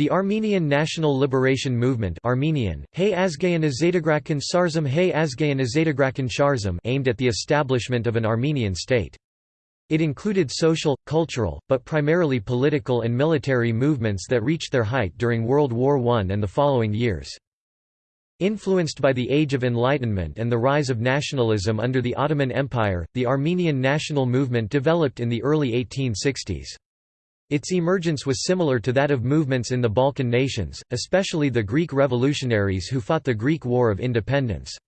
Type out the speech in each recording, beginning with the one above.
The Armenian National Liberation Movement Armenian, aimed at the establishment of an Armenian state. It included social, cultural, but primarily political and military movements that reached their height during World War I and the following years. Influenced by the Age of Enlightenment and the rise of nationalism under the Ottoman Empire, the Armenian national movement developed in the early 1860s. Its emergence was similar to that of movements in the Balkan nations, especially the Greek revolutionaries who fought the Greek War of Independence.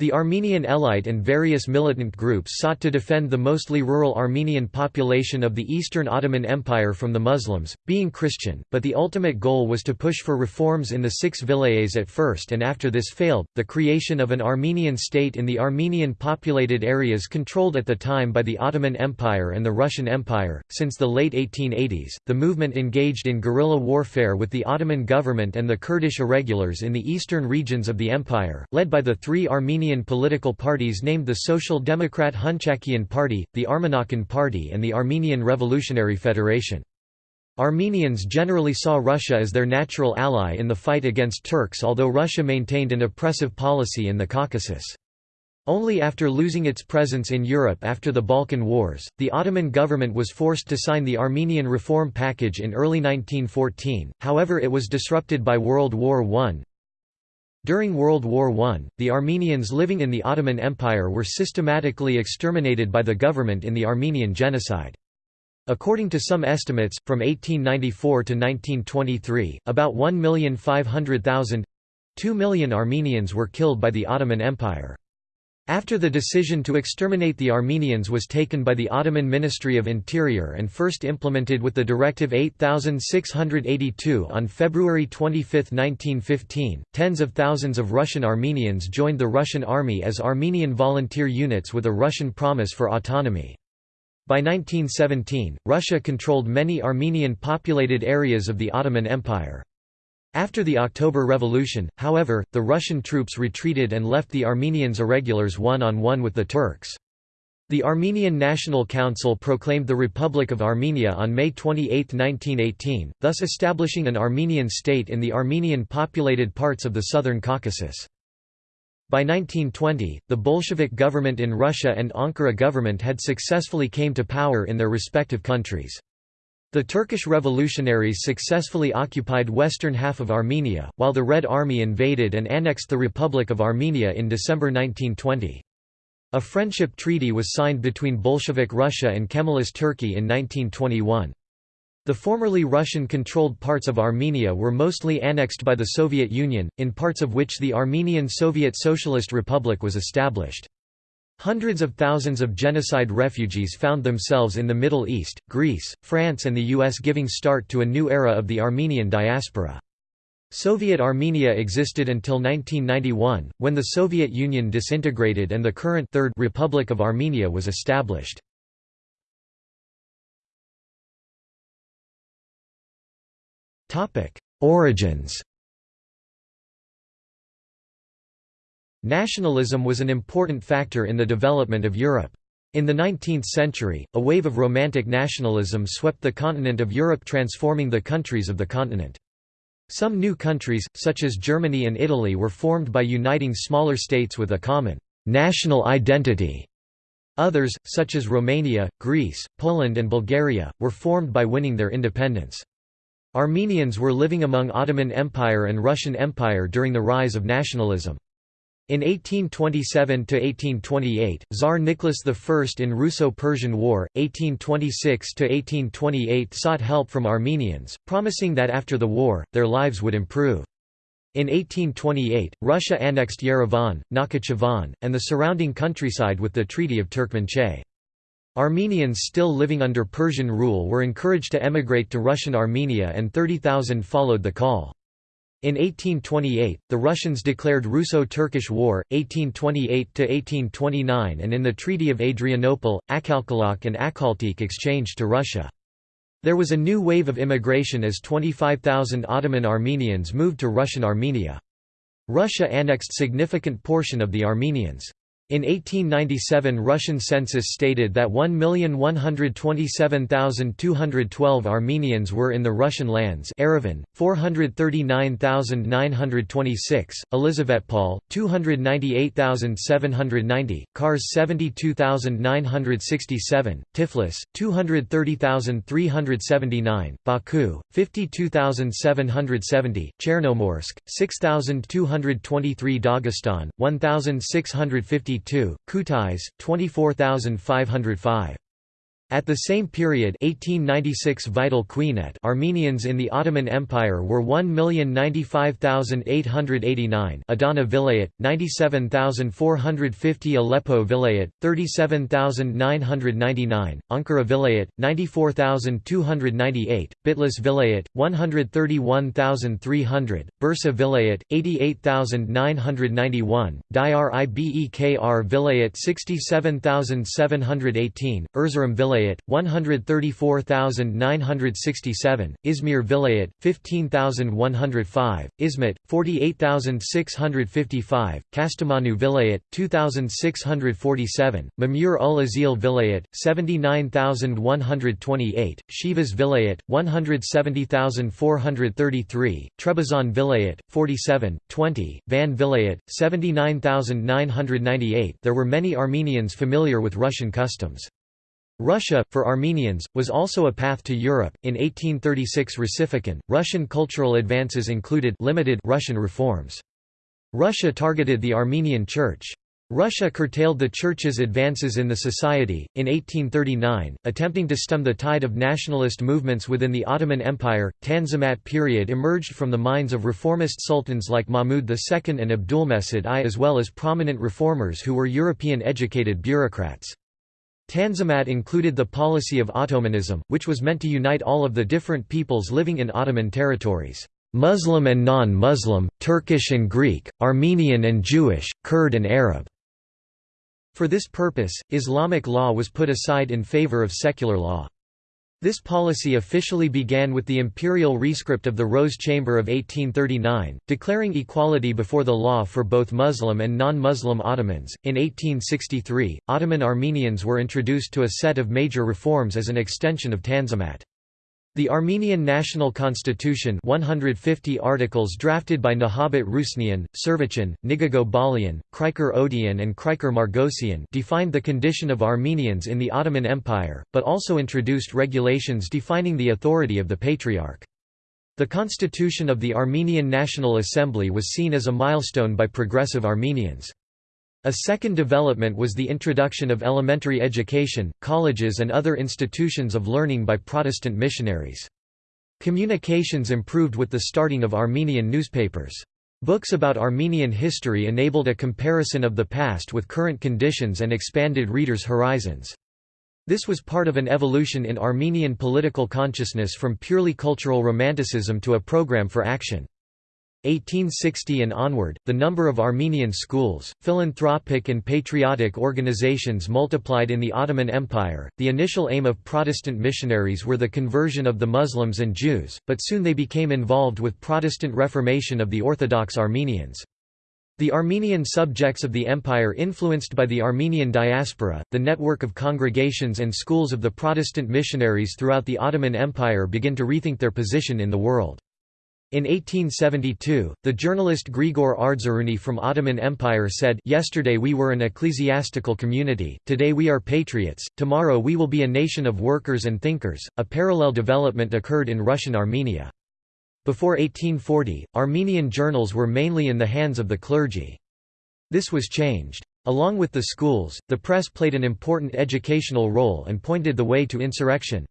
The Armenian Elite and various militant groups sought to defend the mostly rural Armenian population of the Eastern Ottoman Empire from the Muslims, being Christian, but the ultimate goal was to push for reforms in the six vilayets at first and after this failed, the creation of an Armenian state in the Armenian populated areas controlled at the time by the Ottoman Empire and the Russian Empire. Since the late 1880s, the movement engaged in guerrilla warfare with the Ottoman government and the Kurdish irregulars in the eastern regions of the empire, led by the three Armenian Armenian political parties named the Social Democrat Hunchakian Party, the Armenakan Party and the Armenian Revolutionary Federation. Armenians generally saw Russia as their natural ally in the fight against Turks although Russia maintained an oppressive policy in the Caucasus. Only after losing its presence in Europe after the Balkan Wars, the Ottoman government was forced to sign the Armenian Reform Package in early 1914, however it was disrupted by World War I, during World War I, the Armenians living in the Ottoman Empire were systematically exterminated by the government in the Armenian Genocide. According to some estimates, from 1894 to 1923, about 1,500,000—2 million Armenians were killed by the Ottoman Empire. After the decision to exterminate the Armenians was taken by the Ottoman Ministry of Interior and first implemented with the Directive 8682 on February 25, 1915, tens of thousands of Russian Armenians joined the Russian army as Armenian volunteer units with a Russian promise for autonomy. By 1917, Russia controlled many Armenian populated areas of the Ottoman Empire. After the October Revolution, however, the Russian troops retreated and left the Armenians irregulars one-on-one -on -one with the Turks. The Armenian National Council proclaimed the Republic of Armenia on May 28, 1918, thus establishing an Armenian state in the Armenian-populated parts of the southern Caucasus. By 1920, the Bolshevik government in Russia and Ankara government had successfully came to power in their respective countries. The Turkish revolutionaries successfully occupied western half of Armenia, while the Red Army invaded and annexed the Republic of Armenia in December 1920. A friendship treaty was signed between Bolshevik Russia and Kemalist Turkey in 1921. The formerly Russian-controlled parts of Armenia were mostly annexed by the Soviet Union, in parts of which the Armenian Soviet Socialist Republic was established. Hundreds of thousands of genocide refugees found themselves in the Middle East, Greece, France and the US giving start to a new era of the Armenian diaspora. Soviet Armenia existed until 1991, when the Soviet Union disintegrated and the current Third Republic of Armenia was established. Origins Nationalism was an important factor in the development of Europe. In the 19th century, a wave of Romantic nationalism swept the continent of Europe transforming the countries of the continent. Some new countries, such as Germany and Italy were formed by uniting smaller states with a common «national identity». Others, such as Romania, Greece, Poland and Bulgaria, were formed by winning their independence. Armenians were living among Ottoman Empire and Russian Empire during the rise of nationalism. In 1827–1828, Tsar Nicholas I in Russo-Persian War, 1826–1828 sought help from Armenians, promising that after the war, their lives would improve. In 1828, Russia annexed Yerevan, Nakhichevan, and the surrounding countryside with the Treaty of Turkmenchay. Armenians still living under Persian rule were encouraged to emigrate to Russian Armenia and 30,000 followed the call. In 1828, the Russians declared Russo-Turkish War, 1828–1829 and in the Treaty of Adrianople, Akhalkalak and Akhaltik exchanged to Russia. There was a new wave of immigration as 25,000 Ottoman Armenians moved to Russian Armenia. Russia annexed significant portion of the Armenians. In 1897 Russian census stated that 1,127,212 Armenians were in the Russian lands Yerevan, 439,926, Elizavetpol, 298,790, Kars 72,967, Tiflis, 230,379, Baku, 52,770, Chernomorsk, 6,223 Dagestan, 1,650 Kutais, 24505. At the same period 1896 vital Armenians in the Ottoman Empire were 1,095,889 Adana Vilayet, 97,450 Aleppo Vilayet, 37,999, Ankara Vilayet, 94,298, Bitlis Vilayet, 131,300, Bursa Vilayet, 88,991, Diyarbekir Vilayet 67,718, Erzurum Vilayet Vilayet 134,967, Izmir Vilayet 15,105, Izmit 48,655, Kastamonu Vilayet 2,647, Mamur ul Azil Vilayet 79,128, Shivas Vilayet 170,433, Trebizond Vilayet 47, 20, Van Vilayet 79,998. There were many Armenians familiar with Russian customs. Russia, for Armenians, was also a path to Europe. In 1836 Russification, Russian cultural advances included limited Russian reforms. Russia targeted the Armenian Church. Russia curtailed the Church's advances in the society. In 1839, attempting to stem the tide of nationalist movements within the Ottoman Empire, Tanzimat period emerged from the minds of reformist sultans like Mahmud II and Abdulmecid I as well as prominent reformers who were European educated bureaucrats. Tanzimat included the policy of Ottomanism, which was meant to unite all of the different peoples living in Ottoman territories. Muslim and non-Muslim, Turkish and Greek, Armenian and Jewish, Kurd and Arab. For this purpose, Islamic law was put aside in favor of secular law. This policy officially began with the imperial rescript of the Rose Chamber of 1839, declaring equality before the law for both Muslim and non-Muslim Ottomans. In 1863, Ottoman Armenians were introduced to a set of major reforms as an extension of Tanzimat. The Armenian National Constitution 150 articles drafted by Nahabat Rusnian, Servichan, Nigago Balian, Krikor Odian and Krikor Margosian defined the condition of Armenians in the Ottoman Empire, but also introduced regulations defining the authority of the Patriarch. The constitution of the Armenian National Assembly was seen as a milestone by progressive Armenians. A second development was the introduction of elementary education, colleges and other institutions of learning by Protestant missionaries. Communications improved with the starting of Armenian newspapers. Books about Armenian history enabled a comparison of the past with current conditions and expanded readers' horizons. This was part of an evolution in Armenian political consciousness from purely cultural romanticism to a program for action. 1860 and onward, the number of Armenian schools, philanthropic and patriotic organizations multiplied in the Ottoman Empire. The initial aim of Protestant missionaries were the conversion of the Muslims and Jews, but soon they became involved with Protestant reformation of the Orthodox Armenians. The Armenian subjects of the empire influenced by the Armenian diaspora, the network of congregations and schools of the Protestant missionaries throughout the Ottoman Empire begin to rethink their position in the world. In 1872, the journalist Grigor Ardzaruni from Ottoman Empire said, Yesterday we were an ecclesiastical community, today we are patriots, tomorrow we will be a nation of workers and thinkers. A parallel development occurred in Russian Armenia. Before 1840, Armenian journals were mainly in the hands of the clergy. This was changed. Along with the schools, the press played an important educational role and pointed the way to insurrection.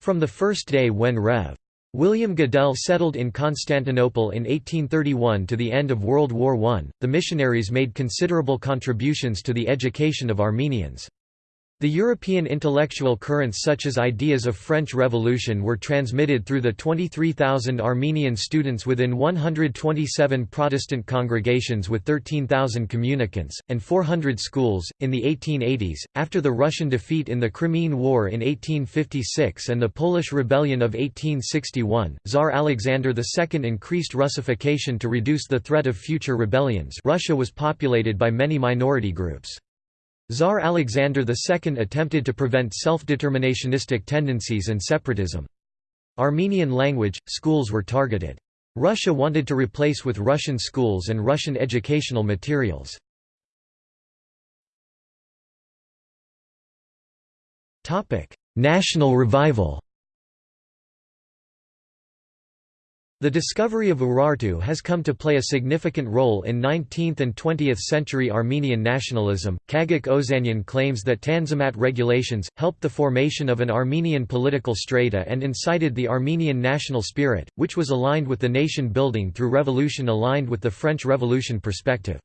From the first day when Rev. William Goodell settled in Constantinople in 1831 to the end of World War I. The missionaries made considerable contributions to the education of Armenians. The European intellectual currents such as ideas of French Revolution were transmitted through the 23,000 Armenian students within 127 Protestant congregations with 13,000 communicants, and 400 schools. In the 1880s, after the Russian defeat in the Crimean War in 1856 and the Polish Rebellion of 1861, Tsar Alexander II increased Russification to reduce the threat of future rebellions Russia was populated by many minority groups. Tsar Alexander II attempted to prevent self-determinationistic tendencies and separatism. Armenian language, schools were targeted. Russia wanted to replace with Russian schools and Russian educational materials. National revival The discovery of Urartu has come to play a significant role in 19th and 20th century Armenian nationalism. Kagak Ozanyan claims that Tanzimat regulations helped the formation of an Armenian political strata and incited the Armenian national spirit, which was aligned with the nation building through revolution aligned with the French Revolution perspective.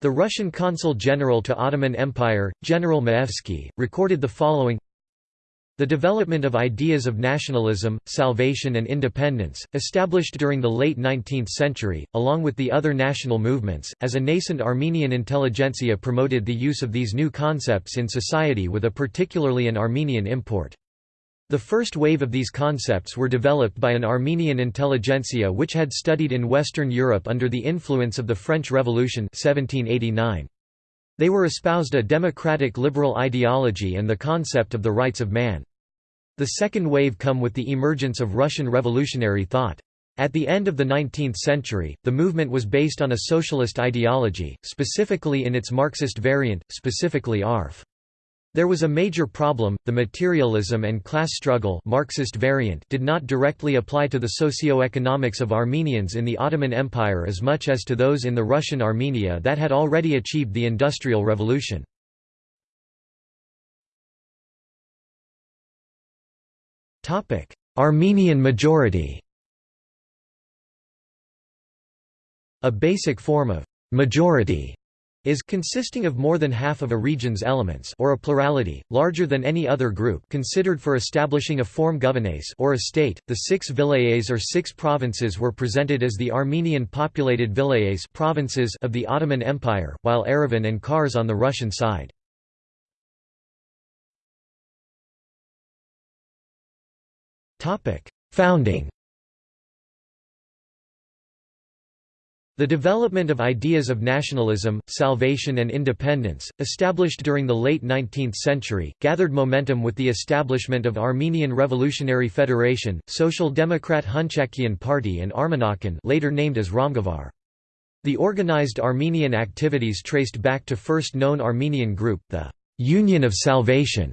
The Russian consul general to Ottoman Empire, General Maevsky, recorded the following the development of ideas of nationalism, salvation and independence, established during the late 19th century, along with the other national movements, as a nascent Armenian intelligentsia promoted the use of these new concepts in society with a particularly an Armenian import. The first wave of these concepts were developed by an Armenian intelligentsia which had studied in Western Europe under the influence of the French Revolution 1789. They were espoused a democratic liberal ideology and the concept of the rights of man. The second wave come with the emergence of Russian revolutionary thought. At the end of the 19th century, the movement was based on a socialist ideology, specifically in its Marxist variant, specifically ARF. There was a major problem, the materialism and class struggle Marxist variant did not directly apply to the socio-economics of Armenians in the Ottoman Empire as much as to those in the Russian Armenia that had already achieved the Industrial Revolution. Armenian majority A basic form of «majority» is consisting of more than half of a region's elements or a plurality, larger than any other group considered for establishing a form govanes or a state. The six vilayets or six provinces were presented as the Armenian populated vilayets provinces of the Ottoman Empire, while Erivan and Kars on the Russian side. Founding The development of ideas of nationalism, salvation and independence, established during the late 19th century, gathered momentum with the establishment of Armenian Revolutionary Federation, Social Democrat Hunchakian Party and Armenakan later named as Ramgavar. The organized Armenian activities traced back to first known Armenian group, the «Union of Salvation»,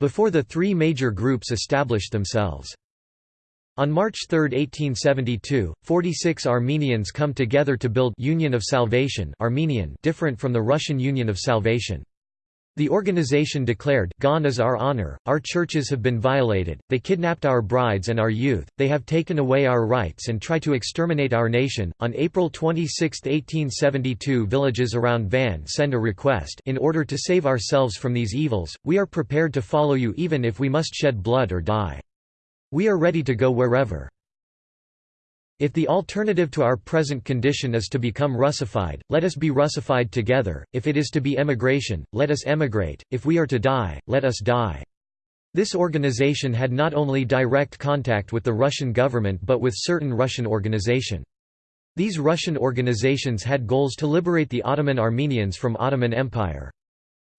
before the three major groups established themselves. On March 3, 1872, 46 Armenians come together to build Union of Salvation Armenian different from the Russian Union of Salvation. The organization declared, Gone is our honor, our churches have been violated, they kidnapped our brides and our youth, they have taken away our rights and try to exterminate our nation. On April 26, 1872 villages around Van send a request in order to save ourselves from these evils, we are prepared to follow you even if we must shed blood or die. We are ready to go wherever. If the alternative to our present condition is to become Russified, let us be Russified together, if it is to be emigration, let us emigrate, if we are to die, let us die. This organization had not only direct contact with the Russian government but with certain Russian organization. These Russian organizations had goals to liberate the Ottoman Armenians from Ottoman Empire.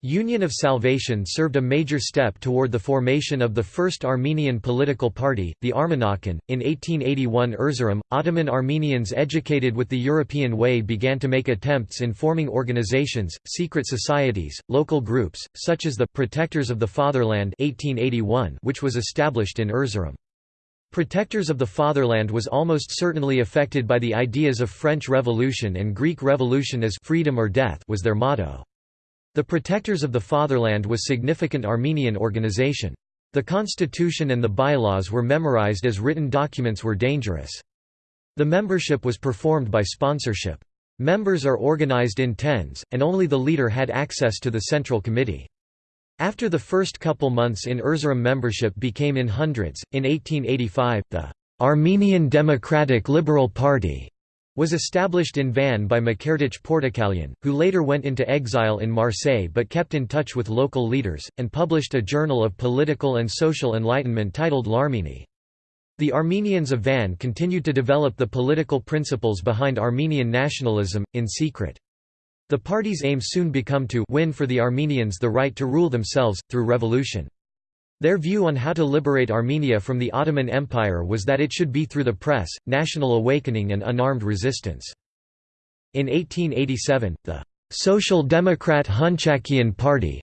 Union of Salvation served a major step toward the formation of the first Armenian political party, the Armenakan. In 1881 Erzurum, Ottoman Armenians educated with the European way began to make attempts in forming organizations, secret societies, local groups, such as the Protectors of the Fatherland 1881 which was established in Erzurum. Protectors of the Fatherland was almost certainly affected by the ideas of French Revolution and Greek Revolution as freedom or death was their motto. The Protectors of the Fatherland was significant Armenian organization. The constitution and the bylaws were memorized as written documents were dangerous. The membership was performed by sponsorship. Members are organized in tens, and only the leader had access to the Central Committee. After the first couple months in Erzurum membership became in hundreds, in 1885, the Armenian Democratic Liberal Party was established in Van by Mkerdich Portokalyan, who later went into exile in Marseille but kept in touch with local leaders, and published a journal of political and social enlightenment titled L'Arménie. The Armenians of Van continued to develop the political principles behind Armenian nationalism, in secret. The party's aim soon become to win for the Armenians the right to rule themselves, through revolution. Their view on how to liberate Armenia from the Ottoman Empire was that it should be through the press, national awakening and unarmed resistance. In 1887, the Social Democrat Hunchakian Party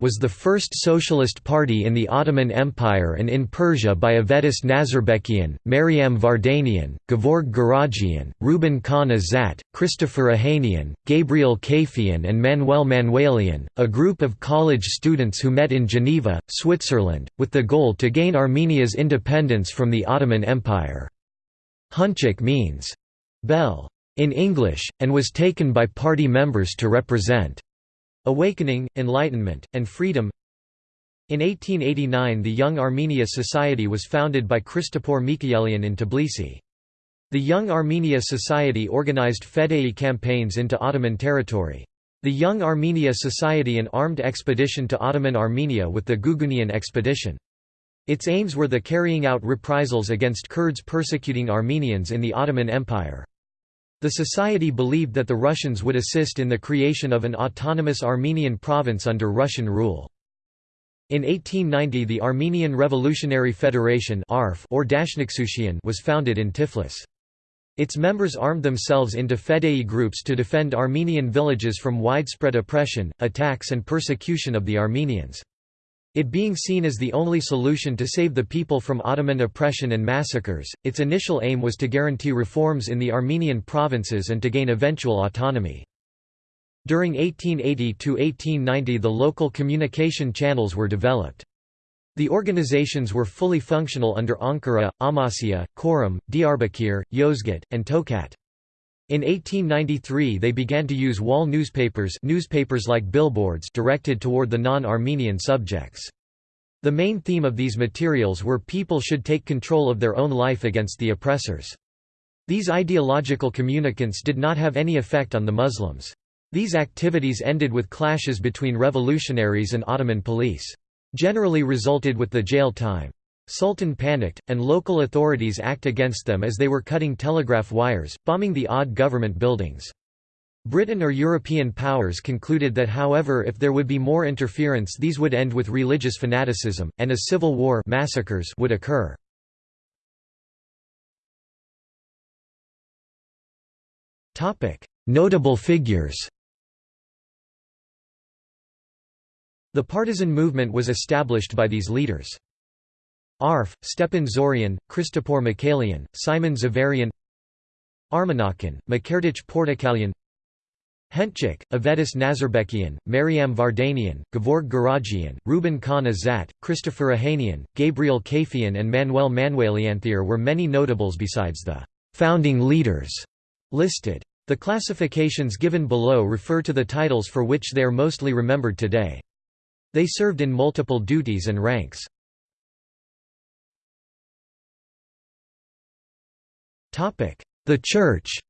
was the first socialist party in the Ottoman Empire and in Persia by Avetis Nazarbekian, Maryam Vardanian, Gevorg Garagian, Ruben Khan Azat, Christopher Ahanian, Gabriel Kafian and Manuel Manuelian, a group of college students who met in Geneva, Switzerland, with the goal to gain Armenia's independence from the Ottoman Empire. Hunchak means, bell in English, and was taken by party members to represent awakening, enlightenment, and freedom. In 1889 the Young Armenia Society was founded by Christopor Mikaelian in Tbilisi. The Young Armenia Society organized Fedai campaigns into Ottoman territory. The Young Armenia Society an armed expedition to Ottoman Armenia with the Gugunian expedition. Its aims were the carrying out reprisals against Kurds persecuting Armenians in the Ottoman Empire. The society believed that the Russians would assist in the creation of an autonomous Armenian province under Russian rule. In 1890 the Armenian Revolutionary Federation or was founded in Tiflis. Its members armed themselves into Fedai groups to defend Armenian villages from widespread oppression, attacks and persecution of the Armenians. It being seen as the only solution to save the people from Ottoman oppression and massacres, its initial aim was to guarantee reforms in the Armenian provinces and to gain eventual autonomy. During 1880–1890 the local communication channels were developed. The organizations were fully functional under Ankara, Amasya, Korum, Diyarbakir, Yozgat, and Tokat. In 1893 they began to use wall newspapers newspapers like billboards directed toward the non-Armenian subjects. The main theme of these materials were people should take control of their own life against the oppressors. These ideological communicants did not have any effect on the Muslims. These activities ended with clashes between revolutionaries and Ottoman police. Generally resulted with the jail time. Sultan panicked, and local authorities act against them as they were cutting telegraph wires, bombing the odd government buildings. Britain or European powers concluded that however if there would be more interference these would end with religious fanaticism, and a civil war massacres would occur. Notable figures The partisan movement was established by these leaders. Arf, Stepan Zorian, Christopor Mikaelian, Simon Zavarian Armenakan, Mkerdich Portakalian Hentchik, Avetis Nazarbekian, Maryam Vardanian, Gevorg Garagian, Ruben Khan Azat, Christopher Ahanian, Gabriel Kafian and Manuel Manuelian. were many notables besides the «founding leaders» listed. The classifications given below refer to the titles for which they are mostly remembered today. They served in multiple duties and ranks. The Church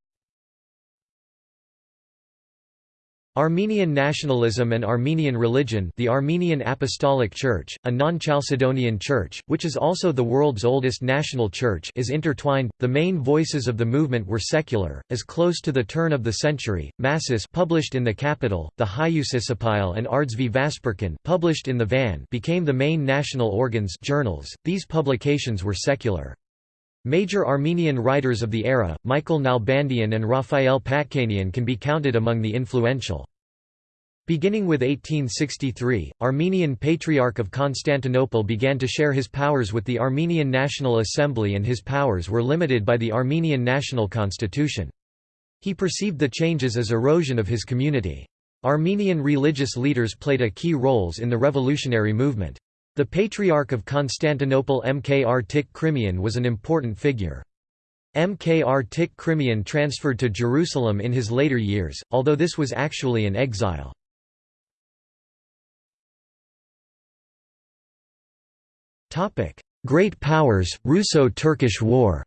Armenian nationalism and Armenian religion the Armenian Apostolic Church, a non-Chalcedonian church, which is also the world's oldest national church is intertwined. The main voices of the movement were secular, as close to the turn of the century, Masis published in the capital, the Hyusisipile and Ardsvi Vasperkan published in the Van became the main national organs journals. These publications were secular. Major Armenian writers of the era, Michael Nalbandian and Raphael Patkanian can be counted among the influential. Beginning with 1863, Armenian Patriarch of Constantinople began to share his powers with the Armenian National Assembly and his powers were limited by the Armenian National Constitution. He perceived the changes as erosion of his community. Armenian religious leaders played a key roles in the revolutionary movement. The Patriarch of Constantinople Mkrtich Khrimian was an important figure. Mkrtich Khrimian transferred to Jerusalem in his later years, although this was actually an exile. Great powers, Russo-Turkish War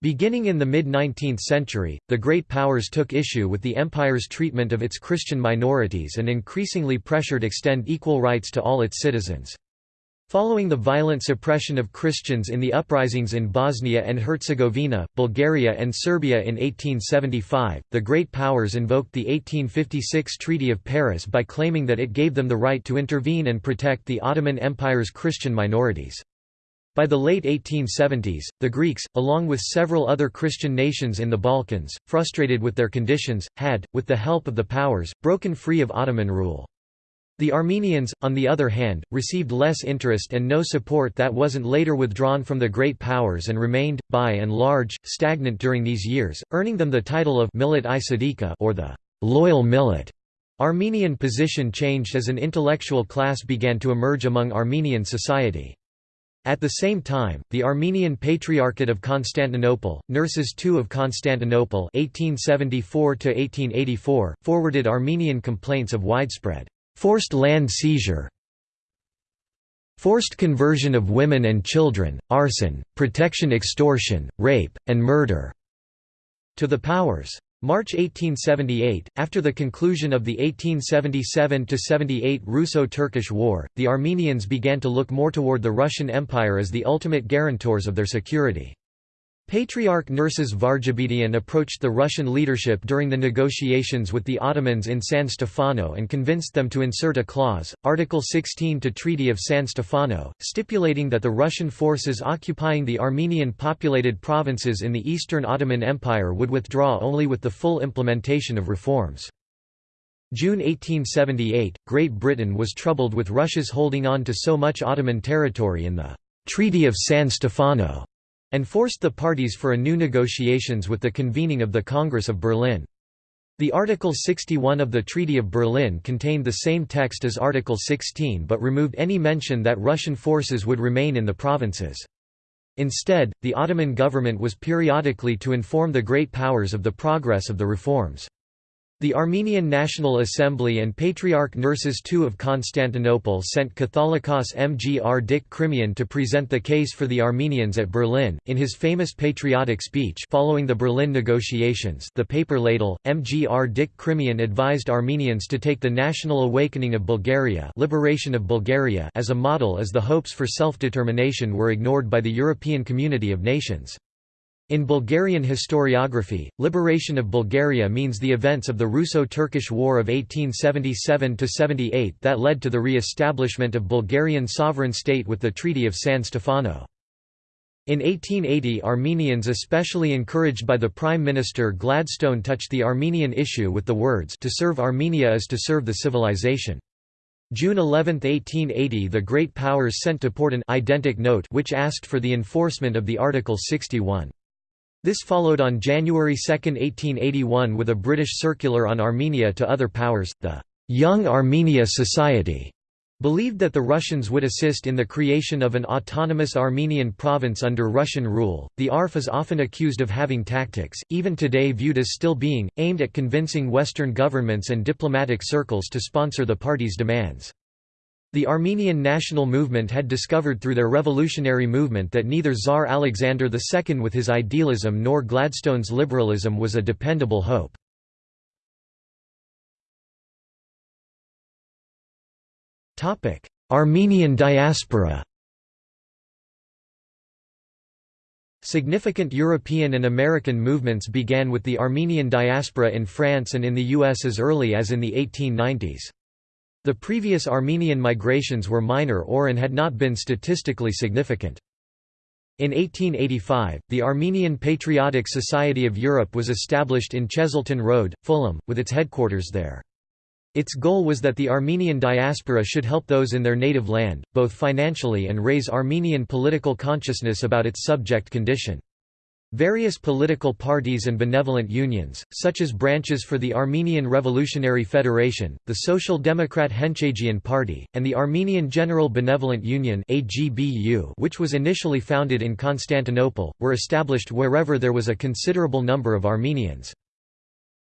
Beginning in the mid-19th century, the Great Powers took issue with the empire's treatment of its Christian minorities and increasingly pressured to extend equal rights to all its citizens. Following the violent suppression of Christians in the uprisings in Bosnia and Herzegovina, Bulgaria and Serbia in 1875, the Great Powers invoked the 1856 Treaty of Paris by claiming that it gave them the right to intervene and protect the Ottoman Empire's Christian minorities. By the late 1870s, the Greeks, along with several other Christian nations in the Balkans, frustrated with their conditions, had, with the help of the powers, broken free of Ottoman rule. The Armenians, on the other hand, received less interest and no support that wasn't later withdrawn from the Great Powers and remained, by and large, stagnant during these years, earning them the title of Millet i or the loyal millet. Armenian position changed as an intellectual class began to emerge among Armenian society. At the same time, the Armenian Patriarchate of Constantinople, Nerses II of Constantinople 1874 forwarded Armenian complaints of widespread, forced land seizure, forced conversion of women and children, arson, protection extortion, rape, and murder, to the powers. March 1878, after the conclusion of the 1877–78 Russo-Turkish War, the Armenians began to look more toward the Russian Empire as the ultimate guarantors of their security. Patriarch Nerses Varjabedian approached the Russian leadership during the negotiations with the Ottomans in San Stefano and convinced them to insert a clause, Article 16 to Treaty of San Stefano, stipulating that the Russian forces occupying the Armenian-populated provinces in the Eastern Ottoman Empire would withdraw only with the full implementation of reforms. June 1878, Great Britain was troubled with Russia's holding on to so much Ottoman territory in the Treaty of San Stefano and forced the parties for a new negotiations with the convening of the Congress of Berlin. The Article 61 of the Treaty of Berlin contained the same text as Article 16 but removed any mention that Russian forces would remain in the provinces. Instead, the Ottoman government was periodically to inform the great powers of the progress of the reforms. The Armenian National Assembly and Patriarch Nerses II of Constantinople sent Catholicos Mkrtich Khrimian to present the case for the Armenians at Berlin. In his famous patriotic speech following the Berlin negotiations, The Paper Ladle, Mkrtich Khrimian advised Armenians to take the national awakening of Bulgaria, liberation of Bulgaria as a model as the hopes for self-determination were ignored by the European community of nations. In Bulgarian historiography, liberation of Bulgaria means the events of the Russo-Turkish War of 1877–78 that led to the re-establishment of Bulgarian sovereign state with the Treaty of San Stefano. In 1880 Armenians especially encouraged by the Prime Minister Gladstone touched the Armenian issue with the words to serve Armenia is to serve the civilization. June 11, 1880 the Great Powers sent to Porte an identic note which asked for the enforcement of the Article 61. This followed on January 2, 1881 with a British circular on Armenia to other powers, the Young Armenia Society believed that the Russians would assist in the creation of an autonomous Armenian province under Russian rule. The ARF is often accused of having tactics, even today viewed as still being, aimed at convincing Western governments and diplomatic circles to sponsor the party's demands. The Armenian national movement had discovered through their revolutionary movement that neither Tsar Alexander II with his idealism nor Gladstone's liberalism was a dependable hope. Armenian diaspora Significant European and American movements began with the Armenian diaspora in France and in the US as early as in the 1890s. The previous Armenian migrations were minor or and had not been statistically significant. In 1885, the Armenian Patriotic Society of Europe was established in Chesilton Road, Fulham, with its headquarters there. Its goal was that the Armenian diaspora should help those in their native land, both financially and raise Armenian political consciousness about its subject condition. Various political parties and benevolent unions, such as branches for the Armenian Revolutionary Federation, the Social Democrat Hunchakian Party, and the Armenian General Benevolent Union which was initially founded in Constantinople, were established wherever there was a considerable number of Armenians.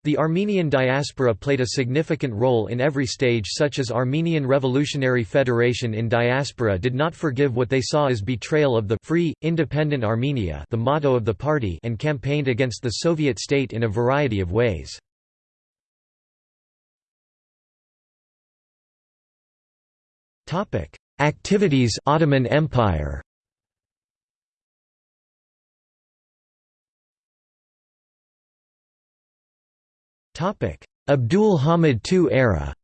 The Armenian diaspora played a significant role in every stage such as Armenian Revolutionary Federation in diaspora did not forgive what they saw as betrayal of the free, independent Armenia the motto of the party and campaigned against the Soviet state in a variety of ways. Activities Ottoman Empire Abdul Hamid II era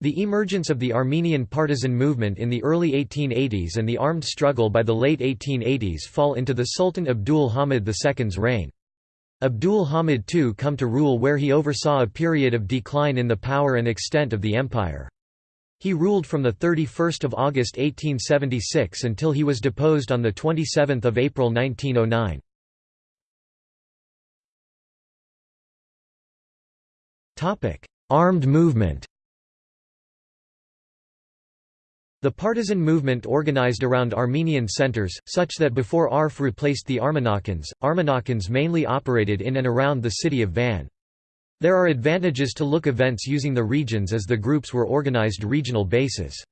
The emergence of the Armenian partisan movement in the early 1880s and the armed struggle by the late 1880s fall into the Sultan Abdul Hamid II's reign. Abdul Hamid II come to rule where he oversaw a period of decline in the power and extent of the empire. He ruled from 31 August 1876 until he was deposed on 27 April 1909. Armed movement The partisan movement organized around Armenian centers, such that before ARF replaced the Armenakans, Armenakans mainly operated in and around the city of Van. There are advantages to look events using the regions as the groups were organized regional bases.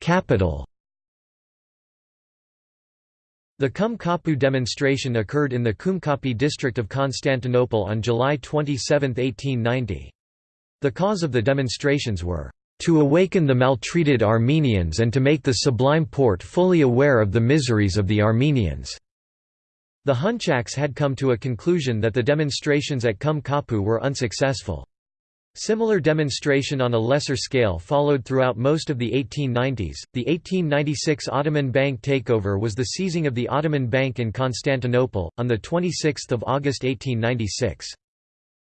Capital the Kum Kapı demonstration occurred in the Kumkapı district of Constantinople on July 27, 1890. The cause of the demonstrations were, "...to awaken the maltreated Armenians and to make the Sublime Porte fully aware of the miseries of the Armenians." The Hunchaks had come to a conclusion that the demonstrations at Kum Kapı were unsuccessful. Similar demonstration on a lesser scale followed throughout most of the 1890s. The 1896 Ottoman Bank takeover was the seizing of the Ottoman Bank in Constantinople, on 26 August 1896.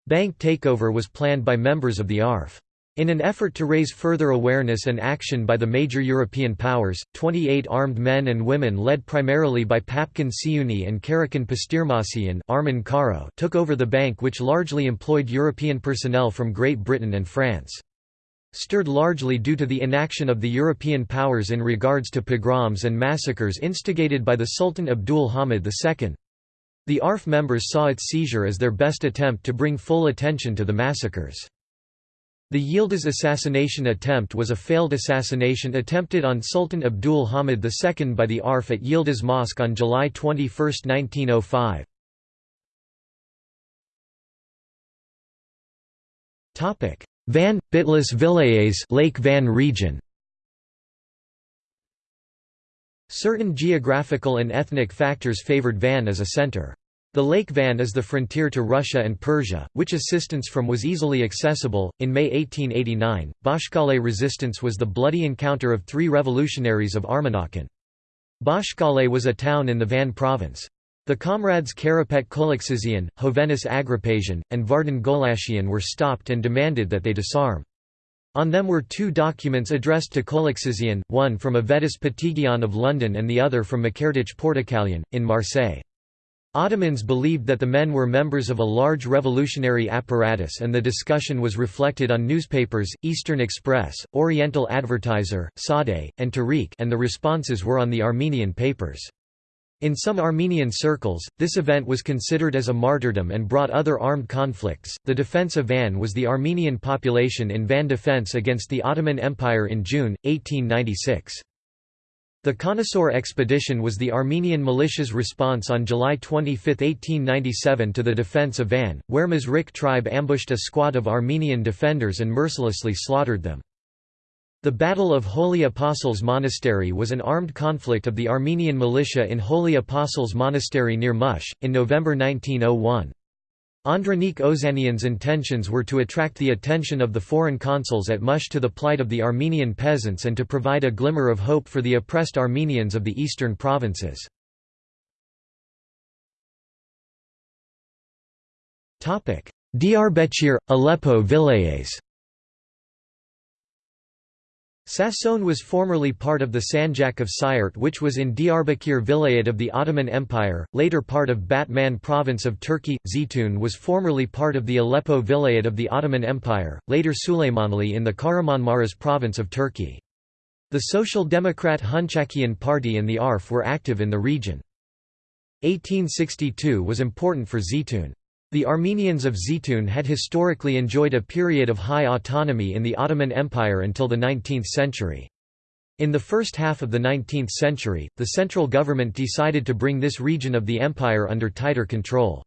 Bank takeover was planned by members of the ARF. In an effort to raise further awareness and action by the major European powers, 28 armed men and women led primarily by Babken Siuni and Karakan Pastirmasian Karo took over the bank which largely employed European personnel from Great Britain and France. Stirred largely due to the inaction of the European powers in regards to pogroms and massacres instigated by the Sultan Abdul Hamid II. The ARF members saw its seizure as their best attempt to bring full attention to the massacres. The Yildiz assassination attempt was a failed assassination attempted on Sultan Abdul Hamid II by the ARF at Yildiz Mosque on July 21, 1905. Van – Bitlis Vilayets Lake Van region Certain geographical and ethnic factors favored Van as a center. The Lake Van is the frontier to Russia and Persia, which assistance from was easily accessible. In May 1889, Bashkale resistance was the bloody encounter of three revolutionaries of Armenakan. Bashkale was a town in the Van province. The comrades Karapet Kolaksizian, Hovhannes Agripasian, and Vardan Golashian were stopped and demanded that they disarm. On them were two documents addressed to Kolaksizian, one from Avedis Patigian of London and the other from Makerdich Portakalian, in Marseille. Ottomans believed that the men were members of a large revolutionary apparatus and the discussion was reflected on newspapers, Eastern Express, Oriental Advertiser, Sade, and Tariq and the responses were on the Armenian papers. In some Armenian circles, this event was considered as a martyrdom and brought other armed conflicts. The defense of Van was the Armenian population in Van defense against the Ottoman Empire in June, 1896. The Khanasor expedition was the Armenian militia's response on July 25, 1897 to the defense of Van, where Mazrik tribe ambushed a squad of Armenian defenders and mercilessly slaughtered them. The Battle of Holy Apostles Monastery was an armed conflict of the Armenian militia in Holy Apostles Monastery near Mush, in November 1901. Andranik Ozanian's intentions were to attract the attention of the foreign consuls at Mush to the plight of the Armenian peasants and to provide a glimmer of hope for the oppressed Armenians of the eastern provinces. Diyarbakir, Aleppo Vilayets Sassoun was formerly part of the Sanjak of Sirt which was in Diyarbakir Vilayet of the Ottoman Empire, later part of Batman province of Turkey. Zeytun was formerly part of the Aleppo Vilayet of the Ottoman Empire, later Süleymanli in the Kahramanmaras province of Turkey. The Social Democrat Hunchakian Party and the ARF were active in the region. 1862 was important for Zeytun. The Armenians of Zeytun had historically enjoyed a period of high autonomy in the Ottoman Empire until the 19th century. In the first half of the 19th century, the central government decided to bring this region of the empire under tighter control.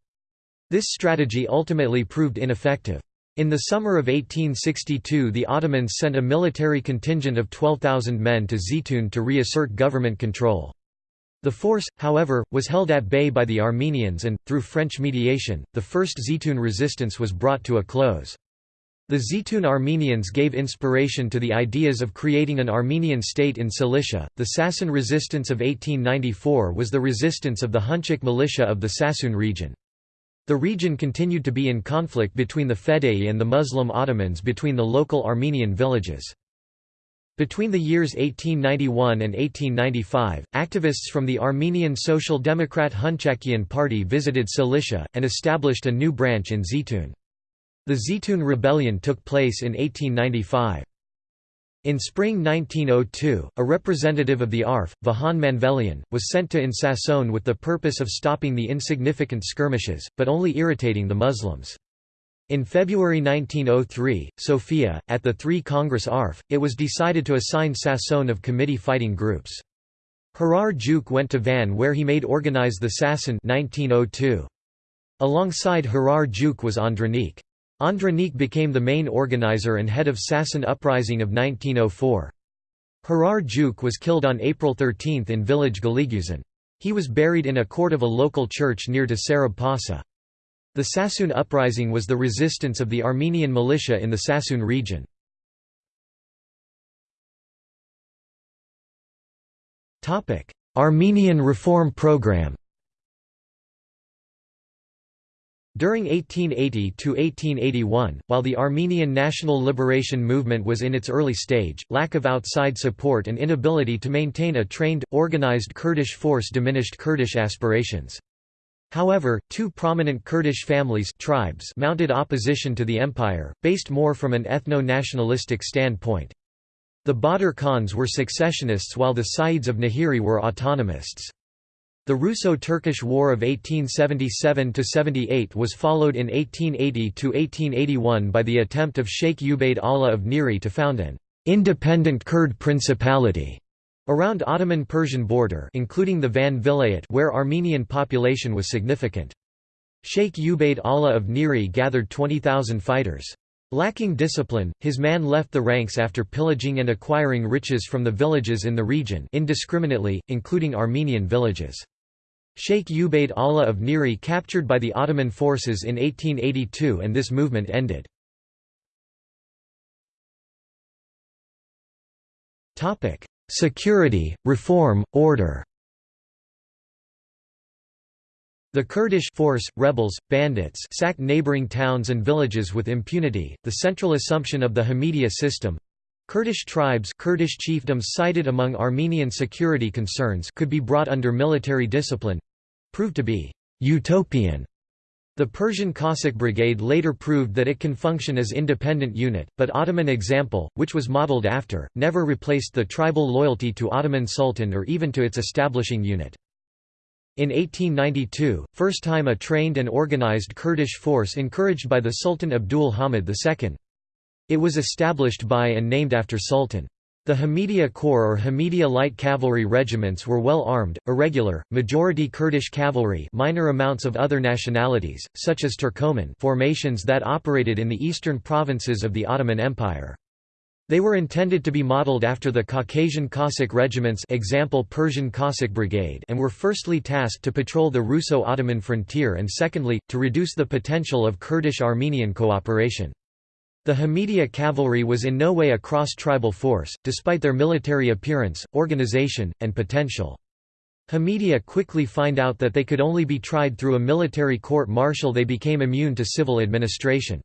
This strategy ultimately proved ineffective. In the summer of 1862 the Ottomans sent a military contingent of 12,000 men to Zeytun to reassert government control. The force, however, was held at bay by the Armenians and, through French mediation, the first Zeytun resistance was brought to a close. The Zeytun Armenians gave inspiration to the ideas of creating an Armenian state in Cilicia. The Sasan resistance of 1894 was the resistance of the Hunchak militia of the Sassoon region. The region continued to be in conflict between the Fedai and the Muslim Ottomans between the local Armenian villages. Between the years 1891 and 1895, activists from the Armenian Social Democrat Hunchakian Party visited Cilicia, and established a new branch in Zeytun. The Zeytun Rebellion took place in 1895. In spring 1902, a representative of the ARF, Vahan Manvelian, was sent to in Sassoon with the purpose of stopping the insignificant skirmishes, but only irritating the Muslims. In February 1903, Sofia, at the Three Congress ARF, it was decided to assign Sassoon of committee fighting groups. Harar Juk went to Van where he made organize the Sasson 1902. Alongside Harar Juk was Andranik. Andranik became the main organizer and head of Sasson uprising of 1904. Harar Juk was killed on April 13 in village Galiguzan. He was buried in a court of a local church near to Sarab Pasa. The Sassoon uprising was the resistance of the Armenian militia in the Sassoon region. Armenian reform program During 1880–1881, while the Armenian national liberation movement was in its early stage, lack of outside support and inability to maintain a trained, organized Kurdish force diminished Kurdish aspirations. However, two prominent Kurdish families tribes mounted opposition to the empire, based more from an ethno-nationalistic standpoint. The Badr Khans were secessionists while the Sayyids of Nahiri were autonomists. The Russo-Turkish War of 1877–78 was followed in 1880–1881 by the attempt of Sheikh Ubaid Allah of Niri to found an «independent Kurd principality» around Ottoman-Persian border including the Van Vilayet where Armenian population was significant. Sheikh Ubaid Allah of Niri gathered 20,000 fighters. Lacking discipline, his man left the ranks after pillaging and acquiring riches from the villages in the region indiscriminately, including Armenian villages. Sheikh Ubaid Allah of Niri captured by the Ottoman forces in 1882 and this movement ended. Security, reform, order The Kurdish force, rebels, bandits sacked neighboring towns and villages with impunity. The central assumption of the Hamidiya system Kurdish tribes Kurdish chiefdoms cited among Armenian security concerns could be brought under military discipline proved to be utopian. The Persian Cossack Brigade later proved that it can function as independent unit, but Ottoman example, which was modeled after, never replaced the tribal loyalty to Ottoman Sultan or even to its establishing unit. In 1892, first time a trained and organized Kurdish force encouraged by the Sultan Abdul Hamid II. It was established by and named after Sultan. The Hamidiya Corps or Hamidiya Light Cavalry regiments were well armed, irregular, majority Kurdish cavalry minor amounts of other nationalities, such as Turkoman formations that operated in the eastern provinces of the Ottoman Empire. They were intended to be modeled after the Caucasian Cossack regiments example Persian Cossack Brigade and were firstly tasked to patrol the Russo-Ottoman frontier and secondly, to reduce the potential of Kurdish-Armenian cooperation. The Hamidiya cavalry was in no way a cross-tribal force, despite their military appearance, organization, and potential. Hamidiya quickly find out that they could only be tried through a military court-martial they became immune to civil administration.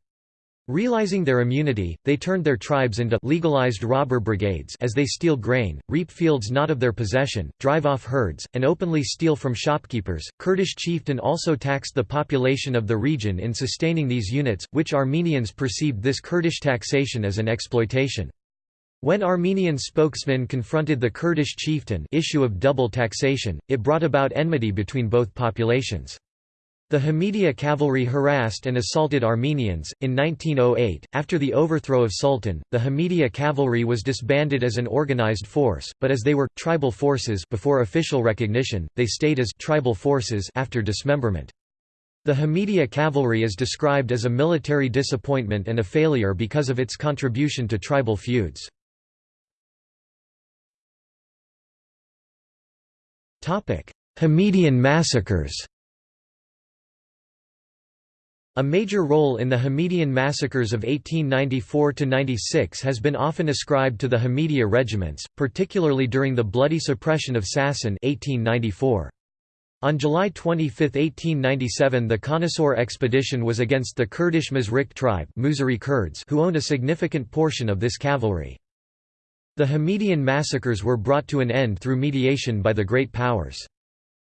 Realizing their immunity, they turned their tribes into legalized robber brigades as they steal grain, reap fields not of their possession, drive off herds, and openly steal from shopkeepers. Kurdish chieftain also taxed the population of the region in sustaining these units, which Armenians perceived this Kurdish taxation as an exploitation. When Armenian spokesmen confronted the Kurdish chieftain issue of double taxation, it brought about enmity between both populations. The Hamidiya cavalry harassed and assaulted Armenians. In 1908, after the overthrow of Sultan, the Hamidiya cavalry was disbanded as an organized force, but as they were tribal forces before official recognition, they stayed as tribal forces after dismemberment. The Hamidiya cavalry is described as a military disappointment and a failure because of its contribution to tribal feuds. Hamidian massacres A major role in the Hamidian massacres of 1894–96 has been often ascribed to the Hamidiya regiments, particularly during the bloody suppression of Sasan 1894. On July 25, 1897 the Khanasor expedition was against the Kurdish Mazrik tribe Kurds who owned a significant portion of this cavalry. The Hamidian massacres were brought to an end through mediation by the Great Powers.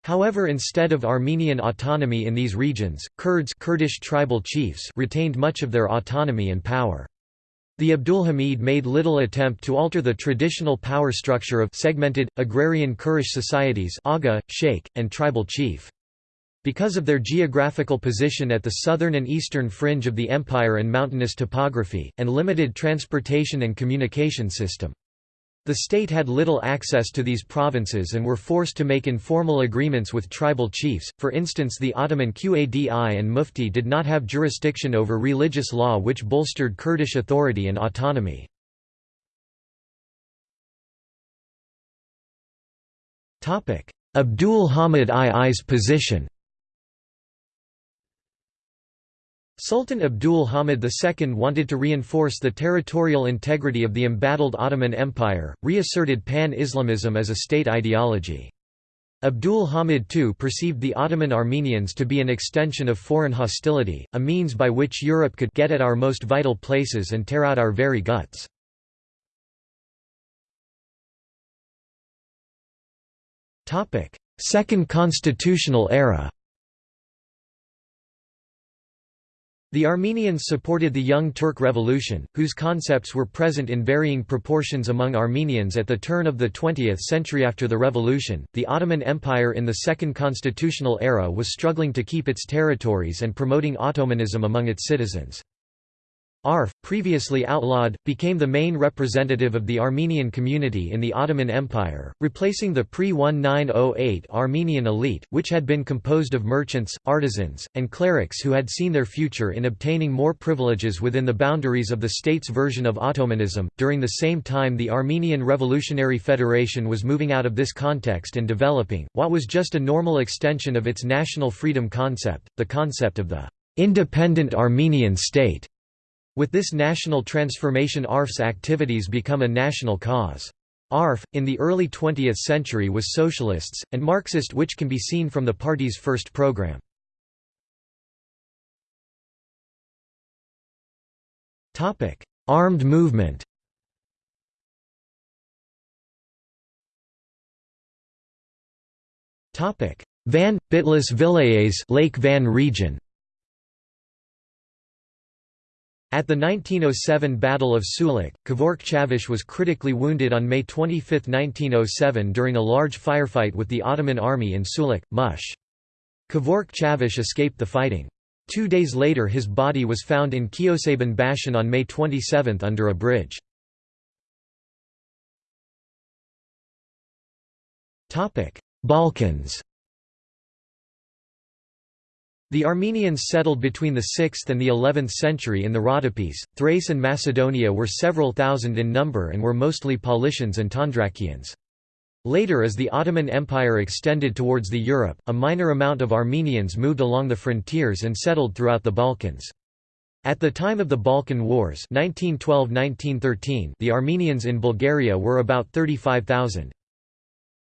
However instead of Armenian autonomy in these regions, Kurds Kurdish tribal chiefs retained much of their autonomy and power. The Abdulhamid made little attempt to alter the traditional power structure of segmented, agrarian Kurish societies aga, sheikh, and tribal chief. Because of their geographical position at the southern and eastern fringe of the empire and mountainous topography, and limited transportation and communication system. The state had little access to these provinces and were forced to make informal agreements with tribal chiefs, for instance the Ottoman Qadi and Mufti did not have jurisdiction over religious law which bolstered Kurdish authority and autonomy. Abdul Hamid II's position Sultan Abdul Hamid II wanted to reinforce the territorial integrity of the embattled Ottoman Empire, reasserted pan-Islamism as a state ideology. Abdul Hamid II perceived the Ottoman Armenians to be an extension of foreign hostility, a means by which Europe could get at our most vital places and tear out our very guts. Second constitutional era The Armenians supported the Young Turk Revolution, whose concepts were present in varying proportions among Armenians at the turn of the 20th century after the revolution. The Ottoman Empire in the Second Constitutional Era was struggling to keep its territories and promoting Ottomanism among its citizens. Arf, previously outlawed, became the main representative of the Armenian community in the Ottoman Empire, replacing the pre-1908 Armenian elite, which had been composed of merchants, artisans, and clerics who had seen their future in obtaining more privileges within the boundaries of the state's version of Ottomanism. During the same time the Armenian Revolutionary Federation was moving out of this context and developing, what was just a normal extension of its national freedom concept, the concept of the independent Armenian state. With this national transformation ARF's activities become a national cause. ARF, in the early 20th century was socialists, and Marxist which can be seen from the party's first program. Armed movement Van, Bitlis Vilayets Lake Van region at the 1907 Battle of Sulik, Kevork Chavish was critically wounded on May 25, 1907 during a large firefight with the Ottoman army in Sulik, Mush. Kevork Chavish escaped the fighting. Two days later his body was found in Kiosaban Bashan on May 27 under a bridge. Balkans the Armenians settled between the 6th and the 11th century in the Rhodopes. Thrace and Macedonia were several thousand in number and were mostly Paulicians and Tondrakians. Later as the Ottoman Empire extended towards the Europe, a minor amount of Armenians moved along the frontiers and settled throughout the Balkans. At the time of the Balkan Wars 1912–1913 the Armenians in Bulgaria were about 35,000.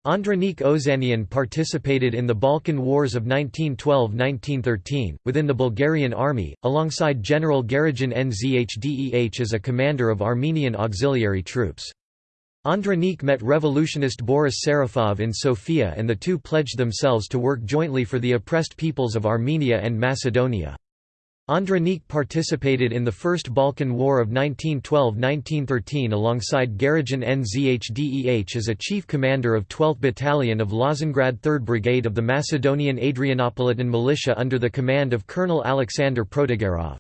Andranik Ozanian participated in the Balkan Wars of 1912–1913, within the Bulgarian army, alongside General Garegin Nzhdeh as a commander of Armenian auxiliary troops. Andranik met revolutionist Boris Serafov in Sofia and the two pledged themselves to work jointly for the oppressed peoples of Armenia and Macedonia. Andronik participated in the First Balkan War of 1912–1913 alongside Garegin Nzhdeh as a chief commander of 12th Battalion of Lozengrad 3rd Brigade of the Macedonian Adrianopolitan Militia under the command of Colonel Alexander Protogerov.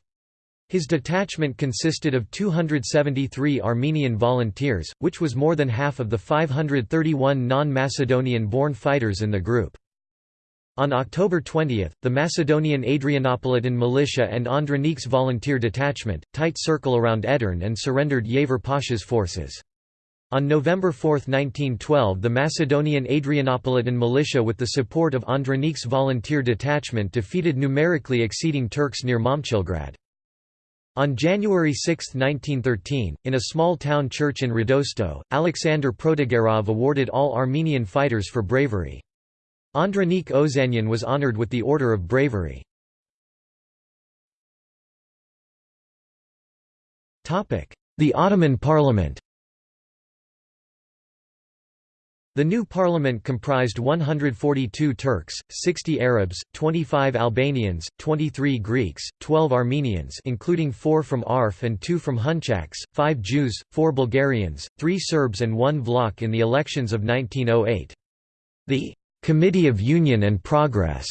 His detachment consisted of 273 Armenian volunteers, which was more than half of the 531 non-Macedonian-born fighters in the group. On October 20, the Macedonian Adrianopolitan militia and Andronik's volunteer detachment, tight circle around Edirne and surrendered Yaver Pasha's forces. On November 4, 1912 the Macedonian Adrianopolitan militia with the support of Andronik's volunteer detachment defeated numerically exceeding Turks near Momchilgrad. On January 6, 1913, in a small town church in Radosto, Alexander Protogerov awarded all Armenian fighters for bravery. Andronik Ozanyan was honored with the Order of Bravery. The Ottoman Parliament The new parliament comprised 142 Turks, 60 Arabs, 25 Albanians, 23 Greeks, 12 Armenians including 4 from Arf and 2 from Hunchaks, 5 Jews, 4 Bulgarians, 3 Serbs and 1 Vlach in the elections of 1908. The Committee of Union and Progress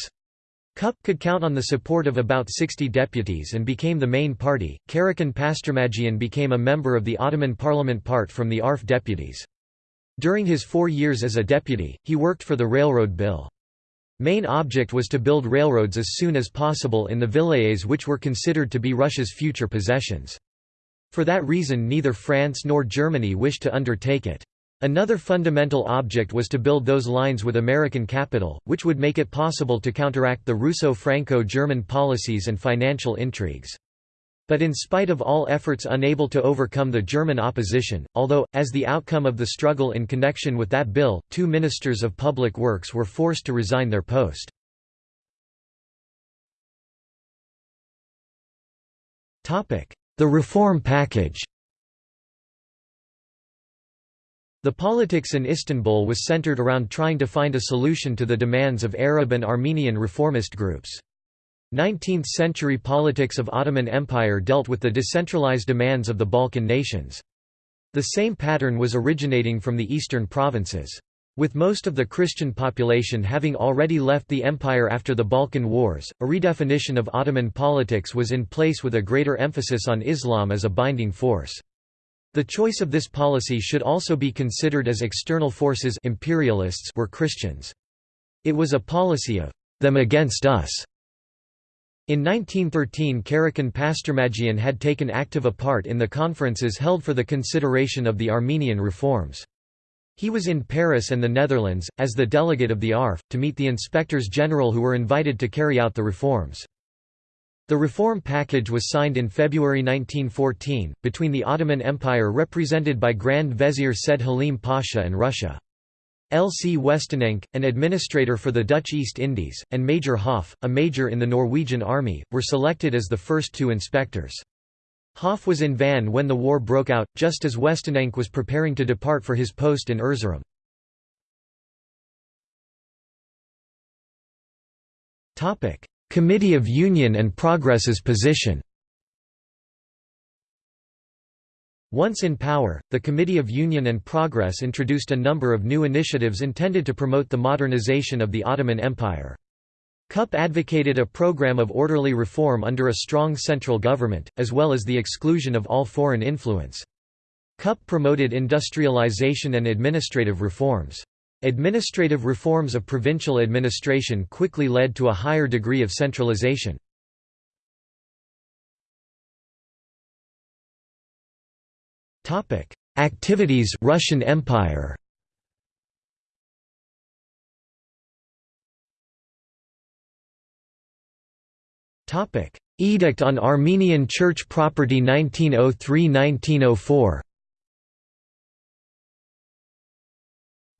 KUP could count on the support of about 60 deputies and became the main party. Karakan Pasturmadjian became a member of the Ottoman parliament part from the ARF deputies. During his four years as a deputy, he worked for the railroad bill. Main object was to build railroads as soon as possible in the vilayets which were considered to be Russia's future possessions. For that reason neither France nor Germany wished to undertake it. Another fundamental object was to build those lines with American capital, which would make it possible to counteract the Russo-Franco-German policies and financial intrigues. But in spite of all efforts unable to overcome the German opposition, although, as the outcome of the struggle in connection with that bill, two ministers of public works were forced to resign their post. The reform package The politics in Istanbul was centered around trying to find a solution to the demands of Arab and Armenian reformist groups. 19th-century politics of Ottoman Empire dealt with the decentralized demands of the Balkan nations. The same pattern was originating from the eastern provinces. With most of the Christian population having already left the empire after the Balkan Wars, a redefinition of Ottoman politics was in place with a greater emphasis on Islam as a binding force. The choice of this policy should also be considered as external forces imperialists were Christians. It was a policy of them against us. In 1913 Karakan Pasturmadjian had taken active a part in the conferences held for the consideration of the Armenian reforms. He was in Paris and the Netherlands, as the delegate of the ARF, to meet the inspectors general who were invited to carry out the reforms. The reform package was signed in February 1914, between the Ottoman Empire represented by Grand Vizier Said Halim Pasha and Russia. L. C. Westenenck, an administrator for the Dutch East Indies, and Major Hoff, a major in the Norwegian army, were selected as the first two inspectors. Hoff was in Van when the war broke out, just as Westenenck was preparing to depart for his post in Erzurum. Committee of Union and Progress's position Once in power, the Committee of Union and Progress introduced a number of new initiatives intended to promote the modernization of the Ottoman Empire. KUP advocated a program of orderly reform under a strong central government, as well as the exclusion of all foreign influence. KUP promoted industrialization and administrative reforms. Administrative reforms of provincial administration quickly led to a higher degree of centralization. Activities Russian Empire Edict on Armenian Church Property 1903–1904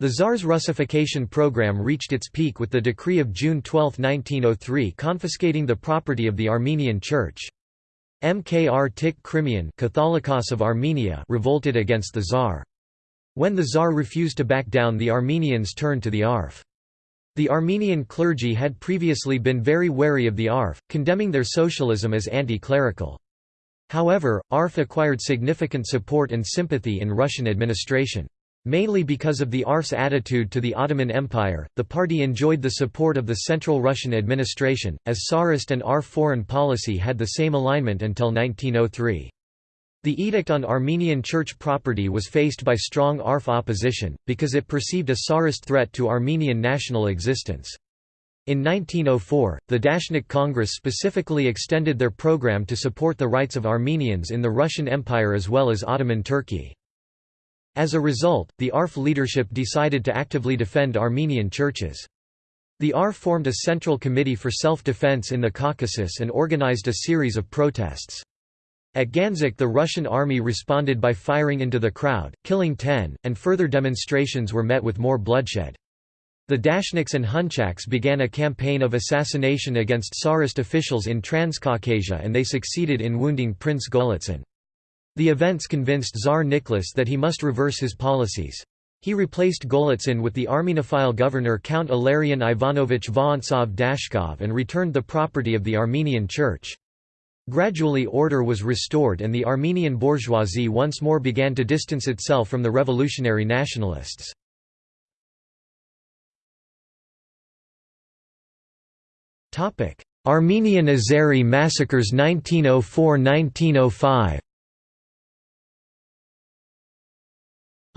The Tsar's Russification program reached its peak with the decree of June 12, 1903 confiscating the property of the Armenian Church. Mkrtich Khrimian Catholicos of Armenia revolted against the Tsar. When the Tsar refused to back down the Armenians turned to the ARF. The Armenian clergy had previously been very wary of the ARF, condemning their socialism as anti-clerical. However, ARF acquired significant support and sympathy in Russian administration. Mainly because of the ARF's attitude to the Ottoman Empire, the party enjoyed the support of the Central Russian administration, as Tsarist and ARF foreign policy had the same alignment until 1903. The edict on Armenian church property was faced by strong ARF opposition, because it perceived a Tsarist threat to Armenian national existence. In 1904, the Dashnak Congress specifically extended their program to support the rights of Armenians in the Russian Empire as well as Ottoman Turkey. As a result, the ARF leadership decided to actively defend Armenian churches. The ARF formed a central committee for self-defense in the Caucasus and organized a series of protests. At Ganzak the Russian army responded by firing into the crowd, killing ten, and further demonstrations were met with more bloodshed. The Dashnaks and Hunchaks began a campaign of assassination against Tsarist officials in Transcaucasia and they succeeded in wounding Prince Golitsyn. The events convinced Tsar Nicholas that he must reverse his policies. He replaced Golitsyn with the Armenophile governor Count Ilarion Ivanovich Vorontsov Dashkov and returned the property of the Armenian Church. Gradually order was restored and the Armenian bourgeoisie once more began to distance itself from the revolutionary nationalists. Armenian Azeri massacres 1904–1905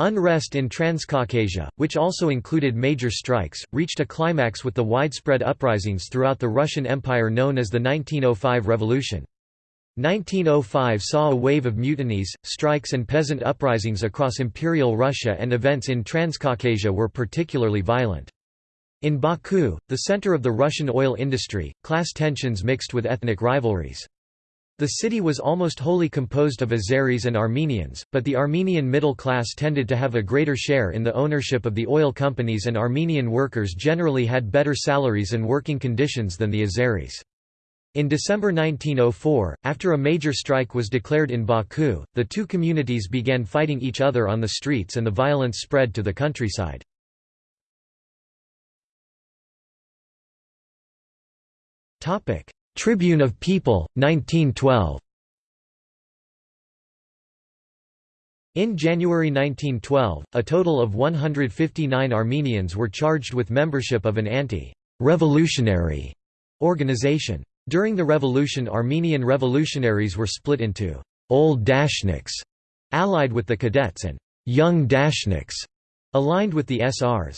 Unrest in Transcaucasia, which also included major strikes, reached a climax with the widespread uprisings throughout the Russian Empire known as the 1905 Revolution. 1905 saw a wave of mutinies, strikes and peasant uprisings across Imperial Russia and events in Transcaucasia were particularly violent. In Baku, the center of the Russian oil industry, class tensions mixed with ethnic rivalries. The city was almost wholly composed of Azeris and Armenians, but the Armenian middle class tended to have a greater share in the ownership of the oil companies and Armenian workers generally had better salaries and working conditions than the Azeris. In December 1904, after a major strike was declared in Baku, the two communities began fighting each other on the streets and the violence spread to the countryside. Topic: Tribune of People, 1912. In January 1912, a total of 159 Armenians were charged with membership of an anti-revolutionary organization. During the revolution Armenian revolutionaries were split into «old Dashnaks» allied with the cadets and «young Dashnaks» aligned with the SRs.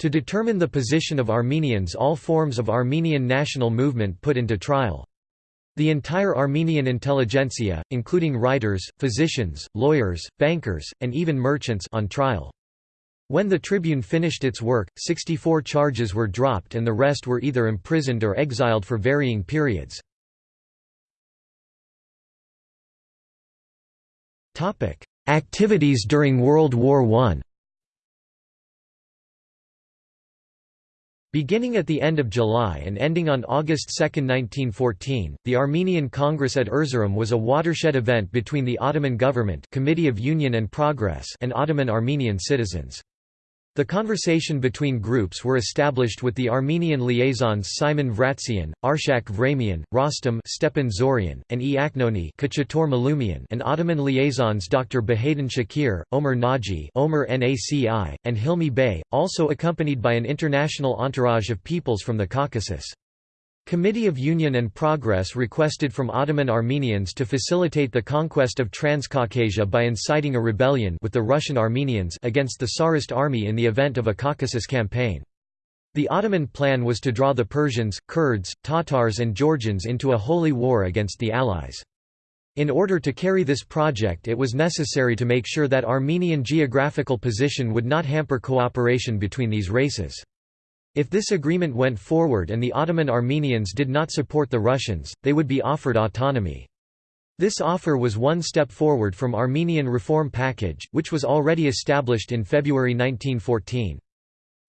To determine the position of Armenians all forms of Armenian national movement put into trial. The entire Armenian intelligentsia, including writers, physicians, lawyers, bankers, and even merchants on trial. When the Tribune finished its work, 64 charges were dropped and the rest were either imprisoned or exiled for varying periods. Activities during World War I Beginning at the end of July and ending on August 2, 1914, the Armenian Congress at Erzurum was a watershed event between the Ottoman government Committee of Union and Progress and Ottoman Armenian citizens. The conversation between groups were established with the Armenian liaisons Simon Vratzian, Arshak Vramian, Rostom Stepan Zorian, and E. Aknoni and Ottoman liaisons Dr. Bahadin Shakir, Omer Naji Omar Naci, and Hilmi Bey, also accompanied by an international entourage of peoples from the Caucasus. Committee of Union and Progress requested from Ottoman Armenians to facilitate the conquest of Transcaucasia by inciting a rebellion with the Russian Armenians against the Tsarist army in the event of a Caucasus campaign. The Ottoman plan was to draw the Persians, Kurds, Tatars and Georgians into a holy war against the Allies. In order to carry this project it was necessary to make sure that Armenian geographical position would not hamper cooperation between these races. If this agreement went forward and the Ottoman Armenians did not support the Russians, they would be offered autonomy. This offer was one step forward from Armenian reform package, which was already established in February 1914.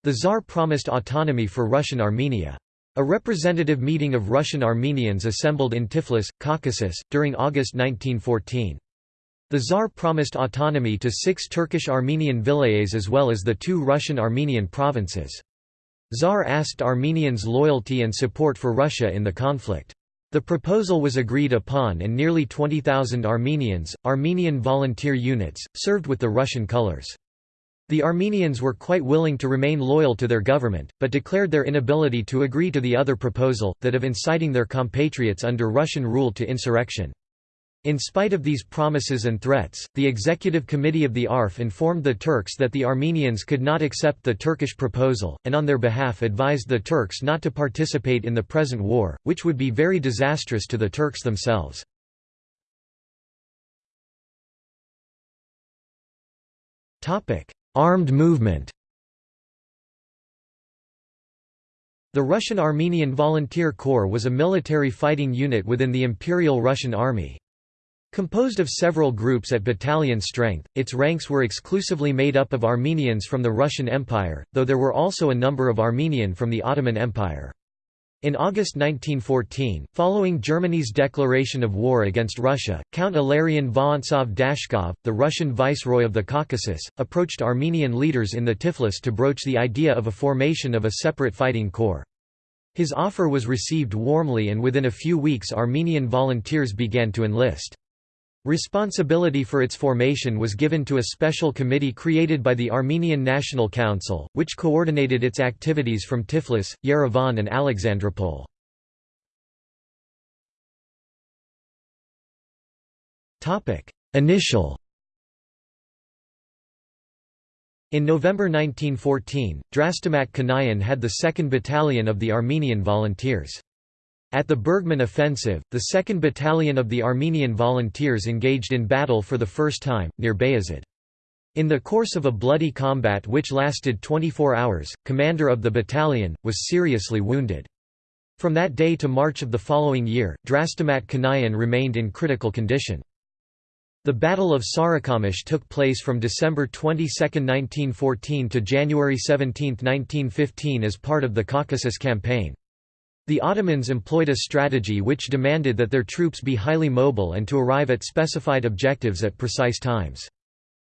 The Tsar promised autonomy for Russian Armenia. A representative meeting of Russian Armenians assembled in Tiflis, Caucasus, during August 1914. The Tsar promised autonomy to six Turkish Armenian vilayets as well as the two Russian Armenian provinces. Tsar asked Armenians' loyalty and support for Russia in the conflict. The proposal was agreed upon and nearly 20,000 Armenians, Armenian volunteer units, served with the Russian colors. The Armenians were quite willing to remain loyal to their government, but declared their inability to agree to the other proposal, that of inciting their compatriots under Russian rule to insurrection. In spite of these promises and threats, the Executive Committee of the ARF informed the Turks that the Armenians could not accept the Turkish proposal, and on their behalf advised the Turks not to participate in the present war, which would be very disastrous to the Turks themselves. Armed movement The Russian Armenian Volunteer Corps was a military fighting unit within the Imperial Russian Army. Composed of several groups at battalion strength, its ranks were exclusively made up of Armenians from the Russian Empire, though there were also a number of Armenian from the Ottoman Empire. In August 1914, following Germany's declaration of war against Russia, Count Ilarion Vorontsov Dashkov, the Russian viceroy of the Caucasus, approached Armenian leaders in the Tiflis to broach the idea of a formation of a separate fighting corps. His offer was received warmly and within a few weeks Armenian volunteers began to enlist. Responsibility for its formation was given to a special committee created by the Armenian National Council, which coordinated its activities from Tiflis, Yerevan and Alexandropol. Initial In November 1914, Drastamat Kanayan had the 2nd Battalion of the Armenian Volunteers. At the Bergmann Offensive, the 2nd Battalion of the Armenian Volunteers engaged in battle for the first time, near Bayazid. In the course of a bloody combat which lasted 24 hours, commander of the battalion, was seriously wounded. From that day to March of the following year, Drastamat Kanayan remained in critical condition. The Battle of Sarikamish took place from December 22, 1914 to January 17, 1915 as part of the Caucasus Campaign. The Ottomans employed a strategy which demanded that their troops be highly mobile and to arrive at specified objectives at precise times.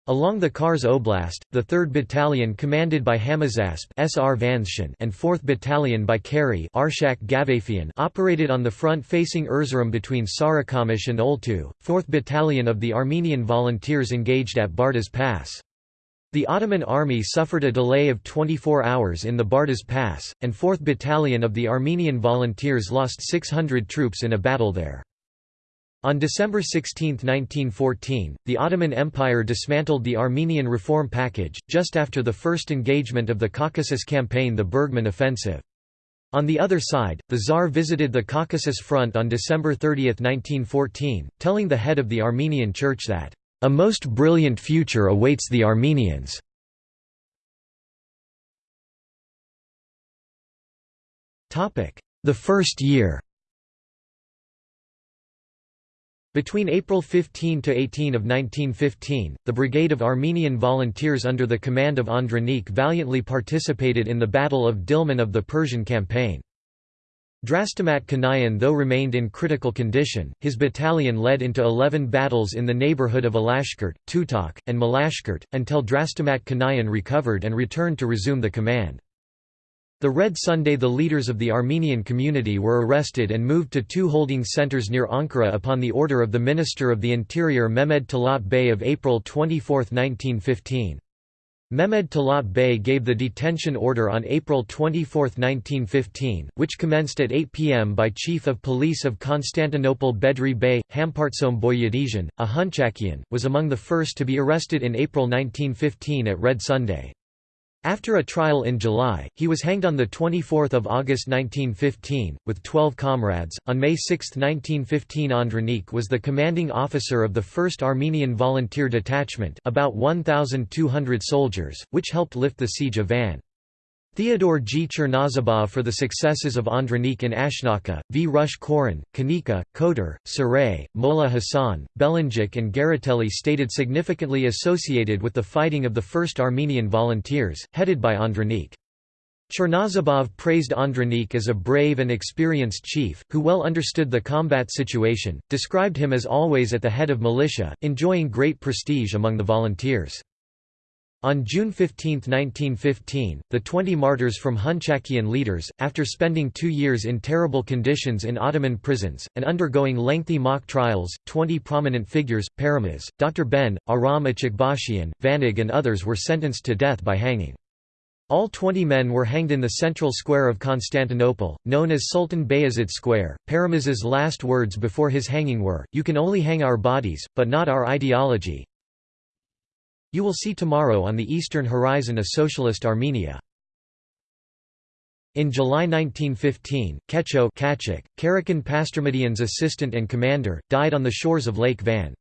Along the Kars Oblast, the 3rd Battalion commanded by Hamazasp Srvandztian and 4th Battalion by Kari Arshak Gavafian operated on the front facing Erzurum between Sarikamish and Oltu. 4th Battalion of the Armenian Volunteers engaged at Bardaz Pass. The Ottoman army suffered a delay of 24 hours in the Bardaz Pass, and 4th Battalion of the Armenian Volunteers lost 600 troops in a battle there. On December 16, 1914, the Ottoman Empire dismantled the Armenian reform package, just after the first engagement of the Caucasus campaign the Bergmann Offensive. On the other side, the Tsar visited the Caucasus Front on December 30, 1914, telling the head of the Armenian Church that a most brilliant future awaits the Armenians. The first year Between April 15 to 18 of 1915, the Brigade of Armenian Volunteers under the command of Andronik valiantly participated in the Battle of Dilman of the Persian Campaign. Drastamat Kanayan though remained in critical condition, his battalion led into 11 battles in the neighborhood of Alashkert, Tutak, and Malashkert, until Drastamat Kanayan recovered and returned to resume the command. The Red Sunday the leaders of the Armenian community were arrested and moved to two holding centers near Ankara upon the order of the Minister of the Interior Mehmed Talat Bey of April 24, 1915. Mehmed Talat Bey gave the detention order on April 24, 1915, which commenced at 8 p.m. by Chief of Police of Constantinople Bedri Bey. Hampartsom Boyadizhan, a Hunchakian, was among the first to be arrested in April 1915 at Red Sunday. After a trial in July, he was hanged on 24 August 1915, with 12 comrades. On May 6, 1915 Andronik was the commanding officer of the 1st Armenian Volunteer Detachment about 1,200 soldiers, which helped lift the siege of Van. Theodore G. Chernozabov for the successes of Andranik in Ashnaka, V. Rush Koran, Kanika, Kotar, Saray, Molla Hassan, Belenjik and Garatelli stated significantly associated with the fighting of the 1st Armenian Volunteers, headed by Andranik. Chernozabov praised Andranik as a brave and experienced chief, who well understood the combat situation, described him as always at the head of militia, enjoying great prestige among the volunteers. On June 15, 1915, the 20 martyrs from Hunchakian leaders, after spending two years in terrible conditions in Ottoman prisons, and undergoing lengthy mock trials, 20 prominent figures, Paramas, Dr. Ben, Aram Achakbashian, Vanig and others were sentenced to death by hanging. All 20 men were hanged in the central square of Constantinople, known as Sultan Bayezid Square. Paramas's last words before his hanging were, You can only hang our bodies, but not our ideology, you will see tomorrow on the eastern horizon a socialist Armenia. In July 1915, Kecho Kachik, Karakan Pastrmadian's assistant and commander, died on the shores of Lake Van.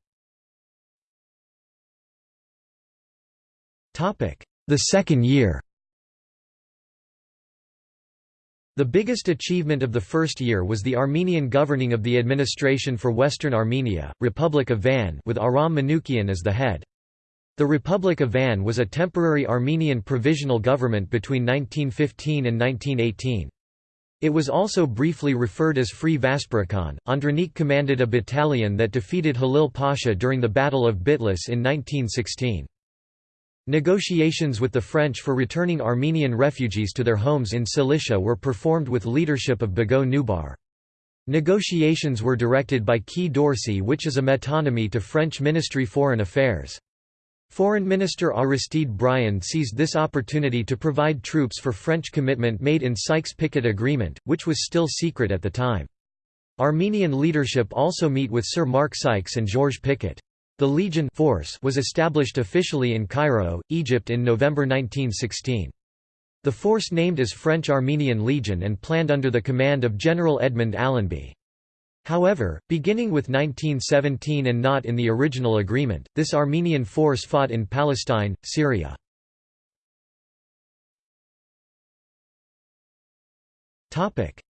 The second year The biggest achievement of the first year was the Armenian governing of the administration for Western Armenia, Republic of Van with Aram Manukian as the head. The Republic of Van was a temporary Armenian provisional government between 1915 and 1918. It was also briefly referred as Free Vaspurakan. Andranik commanded a battalion that defeated Halil Pasha during the Battle of Bitlis in 1916. Negotiations with the French for returning Armenian refugees to their homes in Cilicia were performed with leadership of Bagot Nubar. Negotiations were directed by Quai d'Orsay which is a metonymy to French Ministry Foreign Affairs. Foreign Minister Aristide Briand seized this opportunity to provide troops for French commitment made in Sykes-Picot Agreement, which was still secret at the time. Armenian leadership also meet with Sir Mark Sykes and Georges Picot. The Legion force was established officially in Cairo, Egypt in November 1916. The force named as French Armenian Legion and planned under the command of General Edmund Allenby. However, beginning with 1917 and not in the original agreement, this Armenian force fought in Palestine, Syria.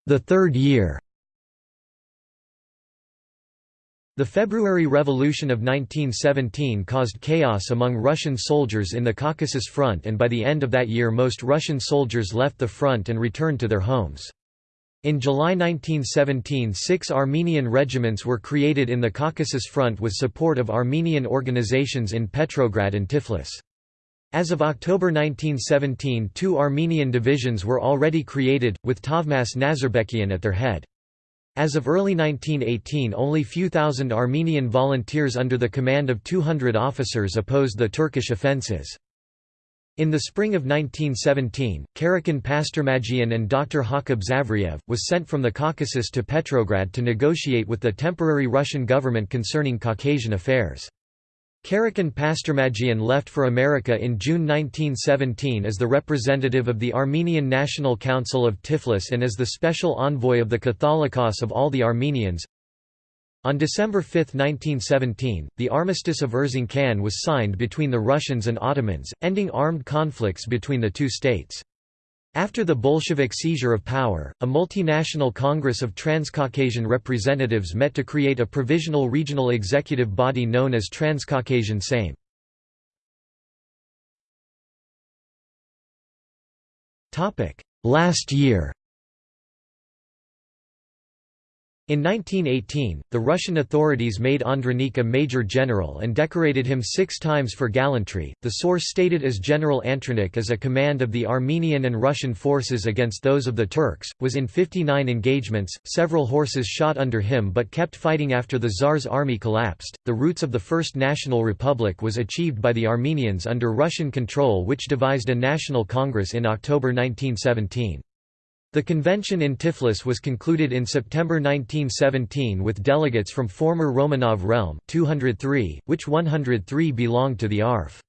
The third year The February Revolution of 1917 caused chaos among Russian soldiers in the Caucasus Front and by the end of that year most Russian soldiers left the front and returned to their homes. In July 1917 six Armenian regiments were created in the Caucasus Front with support of Armenian organizations in Petrograd and Tiflis. As of October 1917 two Armenian divisions were already created, with Tavmas Nazarbekian at their head. As of early 1918 only few thousand Armenian volunteers under the command of 200 officers opposed the Turkish offences. In the spring of 1917, Karakan Pastormagian and Dr. Hakub Zavriev, was sent from the Caucasus to Petrograd to negotiate with the temporary Russian government concerning Caucasian affairs. Karakan Pastormagian left for America in June 1917 as the representative of the Armenian National Council of Tiflis and as the special envoy of the Catholicos of all the Armenians, on December 5, 1917, the Armistice of Erzincan was signed between the Russians and Ottomans, ending armed conflicts between the two states. After the Bolshevik seizure of power, a multinational Congress of Transcaucasian representatives met to create a provisional regional executive body known as Transcaucasian Sejm. Last year In 1918, the Russian authorities made Andronik a major general and decorated him six times for gallantry. The source stated as General Andronik as a command of the Armenian and Russian forces against those of the Turks, was in 59 engagements, several horses shot under him but kept fighting after the Tsar's army collapsed. The roots of the First National Republic was achieved by the Armenians under Russian control, which devised a national congress in October 1917. The convention in Tiflis was concluded in September 1917 with delegates from former Romanov realm 203, which 103 belonged to the ARF.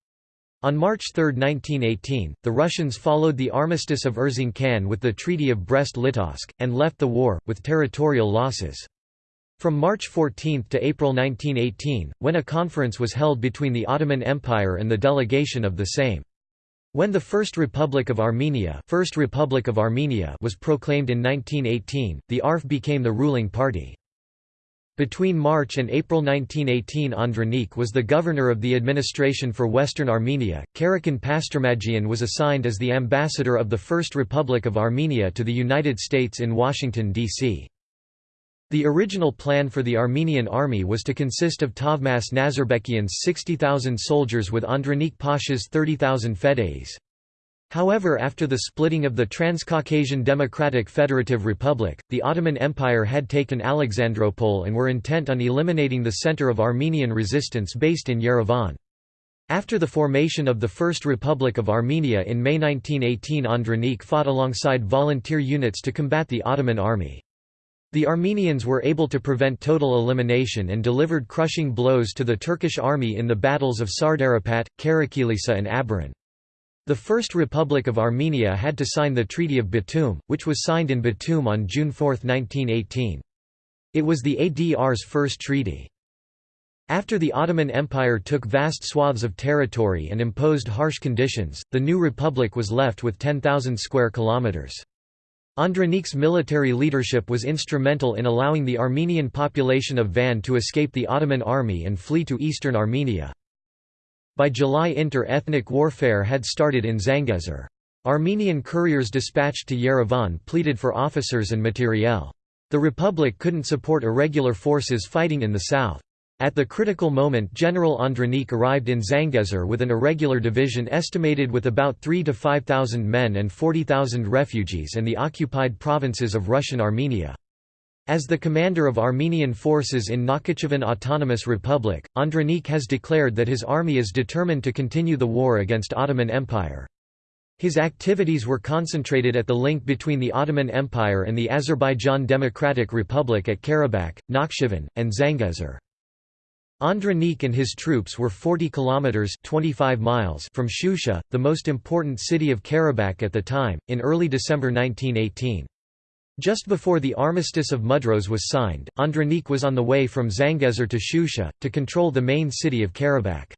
On March 3, 1918, the Russians followed the Armistice of Erzincan with the Treaty of Brest-Litovsk, and left the war, with territorial losses. From March 14 to April 1918, when a conference was held between the Ottoman Empire and the delegation of the Sejm. When the First Republic of Armenia, First Republic of Armenia was proclaimed in 1918, the ARF became the ruling party. Between March and April 1918 Andranik was the governor of the administration for Western Armenia. Karakan Pastormagian was assigned as the ambassador of the First Republic of Armenia to the United States in Washington, D.C. The original plan for the Armenian army was to consist of Tavmas Nazarbekian's 60,000 soldiers with Andronik Pasha's 30,000 fedayes. However after the splitting of the Transcaucasian Democratic Federative Republic, the Ottoman Empire had taken Alexandropol and were intent on eliminating the center of Armenian resistance based in Yerevan. After the formation of the First Republic of Armenia in May 1918 Andronik fought alongside volunteer units to combat the Ottoman army. The Armenians were able to prevent total elimination and delivered crushing blows to the Turkish army in the battles of Sardarapat, Karakilisa and Abaran. The First Republic of Armenia had to sign the Treaty of Batum, which was signed in Batum on June 4, 1918. It was the ADR's first treaty. After the Ottoman Empire took vast swaths of territory and imposed harsh conditions, the new republic was left with 10,000 square kilometers. Andronik's military leadership was instrumental in allowing the Armenian population of Van to escape the Ottoman army and flee to eastern Armenia. By July inter-ethnic warfare had started in Zangezur. Armenian couriers dispatched to Yerevan pleaded for officers and materiel. The Republic couldn't support irregular forces fighting in the south. At the critical moment General Andranik arrived in Zangezur with an irregular division estimated with about 3 to 5,000 men and 40,000 refugees and the occupied provinces of Russian Armenia. As the commander of Armenian forces in Nakhichevan Autonomous Republic, Andranik has declared that his army is determined to continue the war against Ottoman Empire. His activities were concentrated at the link between the Ottoman Empire and the Azerbaijan Democratic Republic at Karabakh, Nakhchivan, and Zangezur. Andranik and his troops were 40 kilometers 25 miles from Shusha, the most important city of Karabakh at the time, in early December 1918. Just before the Armistice of Mudros was signed, Andranik was on the way from Zangezur to Shusha, to control the main city of Karabakh.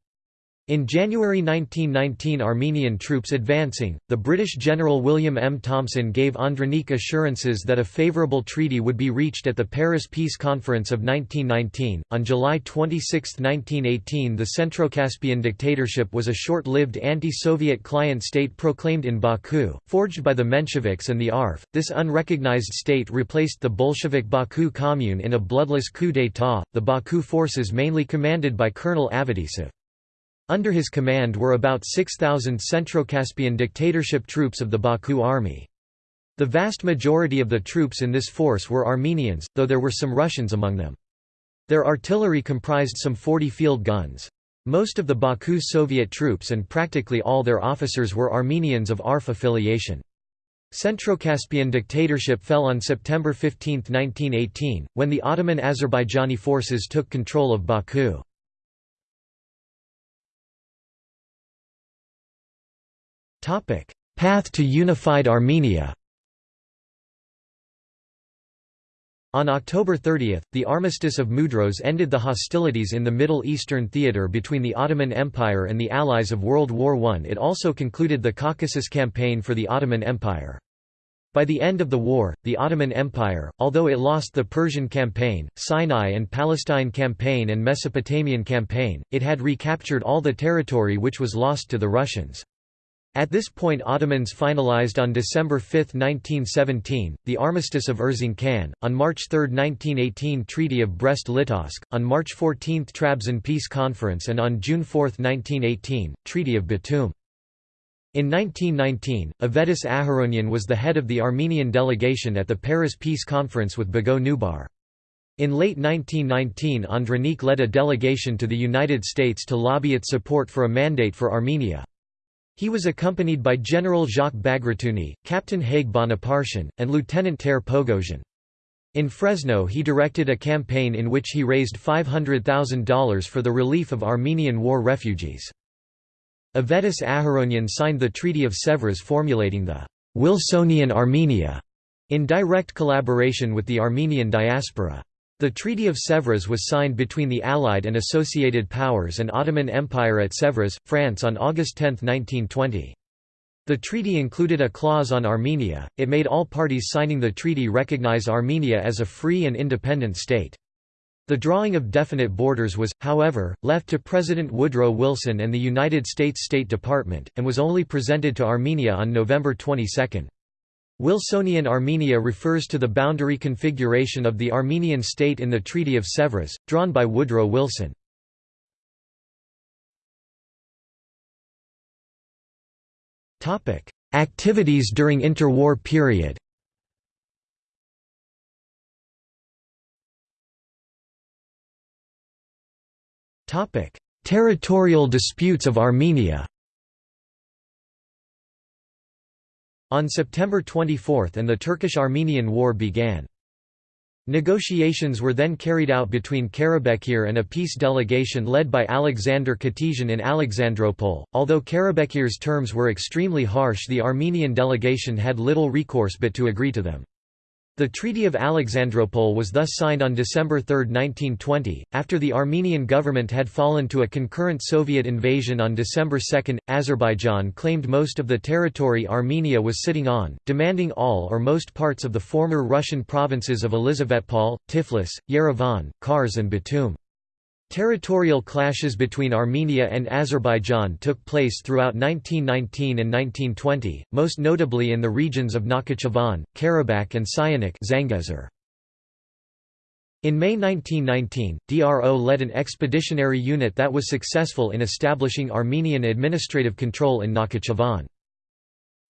In January 1919 Armenian troops advancing, the British General William M. Thomson gave Andranik assurances that a favourable treaty would be reached at the Paris Peace Conference of 1919. On July 26, 1918 the Centrocaspian dictatorship was a short-lived anti-Soviet client state proclaimed in Baku, forged by the Mensheviks and the ARF. This unrecognized state replaced the Bolshevik Baku Commune in a bloodless coup d'état, the Baku forces mainly commanded by Colonel Avetisov. Under his command were about 6,000 Centro-Caspian dictatorship troops of the Baku army. The vast majority of the troops in this force were Armenians, though there were some Russians among them. Their artillery comprised some 40 field guns. Most of the Baku Soviet troops and practically all their officers were Armenians of ARF affiliation. Centro-Caspian dictatorship fell on September 15, 1918, when the Ottoman Azerbaijani forces took control of Baku. Path to unified Armenia On October 30, the Armistice of Mudros ended the hostilities in the Middle Eastern theater between the Ottoman Empire and the Allies of World War I. It also concluded the Caucasus Campaign for the Ottoman Empire. By the end of the war, the Ottoman Empire, although it lost the Persian Campaign, Sinai and Palestine Campaign and Mesopotamian Campaign, it had recaptured all the territory which was lost to the Russians. At this point Ottomans finalized on December 5, 1917, the Armistice of Erzincan, on March 3, 1918 Treaty of Brest-Litovsk, on March 14 Trabzon Peace Conference and on June 4, 1918, Treaty of Batum. In 1919, Avetis Aharonyan was the head of the Armenian delegation at the Paris Peace Conference with Boghos Nubar. In late 1919 Andranik led a delegation to the United States to lobby its support for a mandate for Armenia. He was accompanied by General Jacques Bagratuni, Captain Haig Bonapartian, and Lieutenant Ter Pogosian. In Fresno he directed a campaign in which he raised $500,000 for the relief of Armenian war refugees. Avetis Aharonyan signed the Treaty of Sèvres formulating the Wilsonian Armenia in direct collaboration with the Armenian diaspora. The Treaty of Sèvres was signed between the Allied and Associated Powers and Ottoman Empire at Sèvres, France on August 10, 1920. The treaty included a clause on Armenia, it made all parties signing the treaty recognize Armenia as a free and independent state. The drawing of definite borders was, however, left to President Woodrow Wilson and the United States State Department, and was only presented to Armenia on November 22. Wilsonian Armenia refers to the boundary configuration of the Armenian state in the Treaty of Sèvres, drawn by Woodrow Wilson. Activities during interwar period Territorial disputes of Armenia On September 24 and the Turkish-Armenian War began. Negotiations were then carried out between Karabekir and a peace delegation led by Alexander Khatisyan in Alexandropol. Although Karabekir's terms were extremely harsh, the Armenian delegation had little recourse but to agree to them. The Treaty of Alexandropol was thus signed on December 3, 1920, after the Armenian government had fallen to a concurrent Soviet invasion on December 2. Azerbaijan claimed most of the territory Armenia was sitting on, demanding all or most parts of the former Russian provinces of Elizavetpol, Tiflis, Yerevan, Kars and Batum. Territorial clashes between Armenia and Azerbaijan took place throughout 1919 and 1920, most notably in the regions of Nakhchivan, Karabakh and Syunik in May 1919, DRO led an expeditionary unit that was successful in establishing Armenian administrative control in Nakhchivan.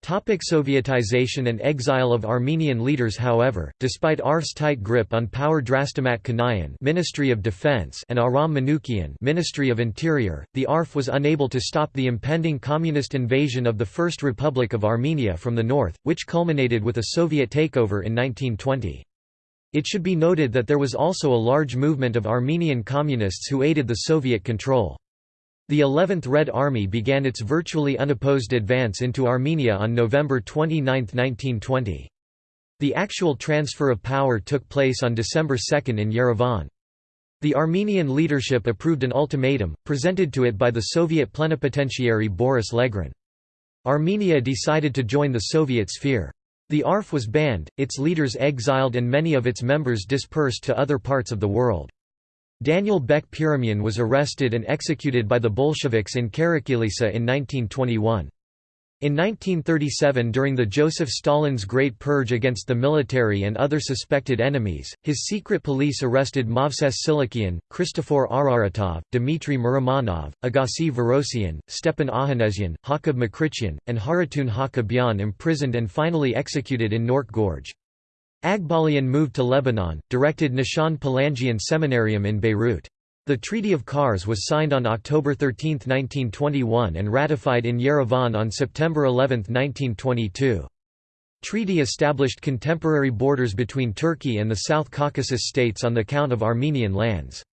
Topic Sovietization and exile of Armenian leaders However, despite ARF's tight grip on power Drastamat Kanayan Ministry of Defense and Aram Manukian Ministry of Interior, the ARF was unable to stop the impending communist invasion of the First Republic of Armenia from the north, which culminated with a Soviet takeover in 1920. It should be noted that there was also a large movement of Armenian communists who aided the Soviet control. The 11th Red Army began its virtually unopposed advance into Armenia on November 29, 1920. The actual transfer of power took place on December 2 in Yerevan. The Armenian leadership approved an ultimatum, presented to it by the Soviet plenipotentiary Boris Legran. Armenia decided to join the Soviet sphere. The ARF was banned, its leaders exiled and many of its members dispersed to other parts of the world. Daniel Bek Pirumyan was arrested and executed by the Bolsheviks in Karakilisa in 1921. In 1937 during the Joseph Stalin's Great Purge against the military and other suspected enemies, his secret police arrested Movses Silikian, Christofor Araratov, Dmitry Muramanov, Agassi Vorosyan, Stepan Ahanezyan, Hakab Makrichyan, and Haratun Hakabyan imprisoned and finally executed in Nork Gorge. Aghbalian moved to Lebanon, directed Nishan Palandjian Seminarium in Beirut. The Treaty of Kars was signed on October 13, 1921 and ratified in Yerevan on September 11, 1922. Treaty established contemporary borders between Turkey and the South Caucasus states on the count of Armenian lands.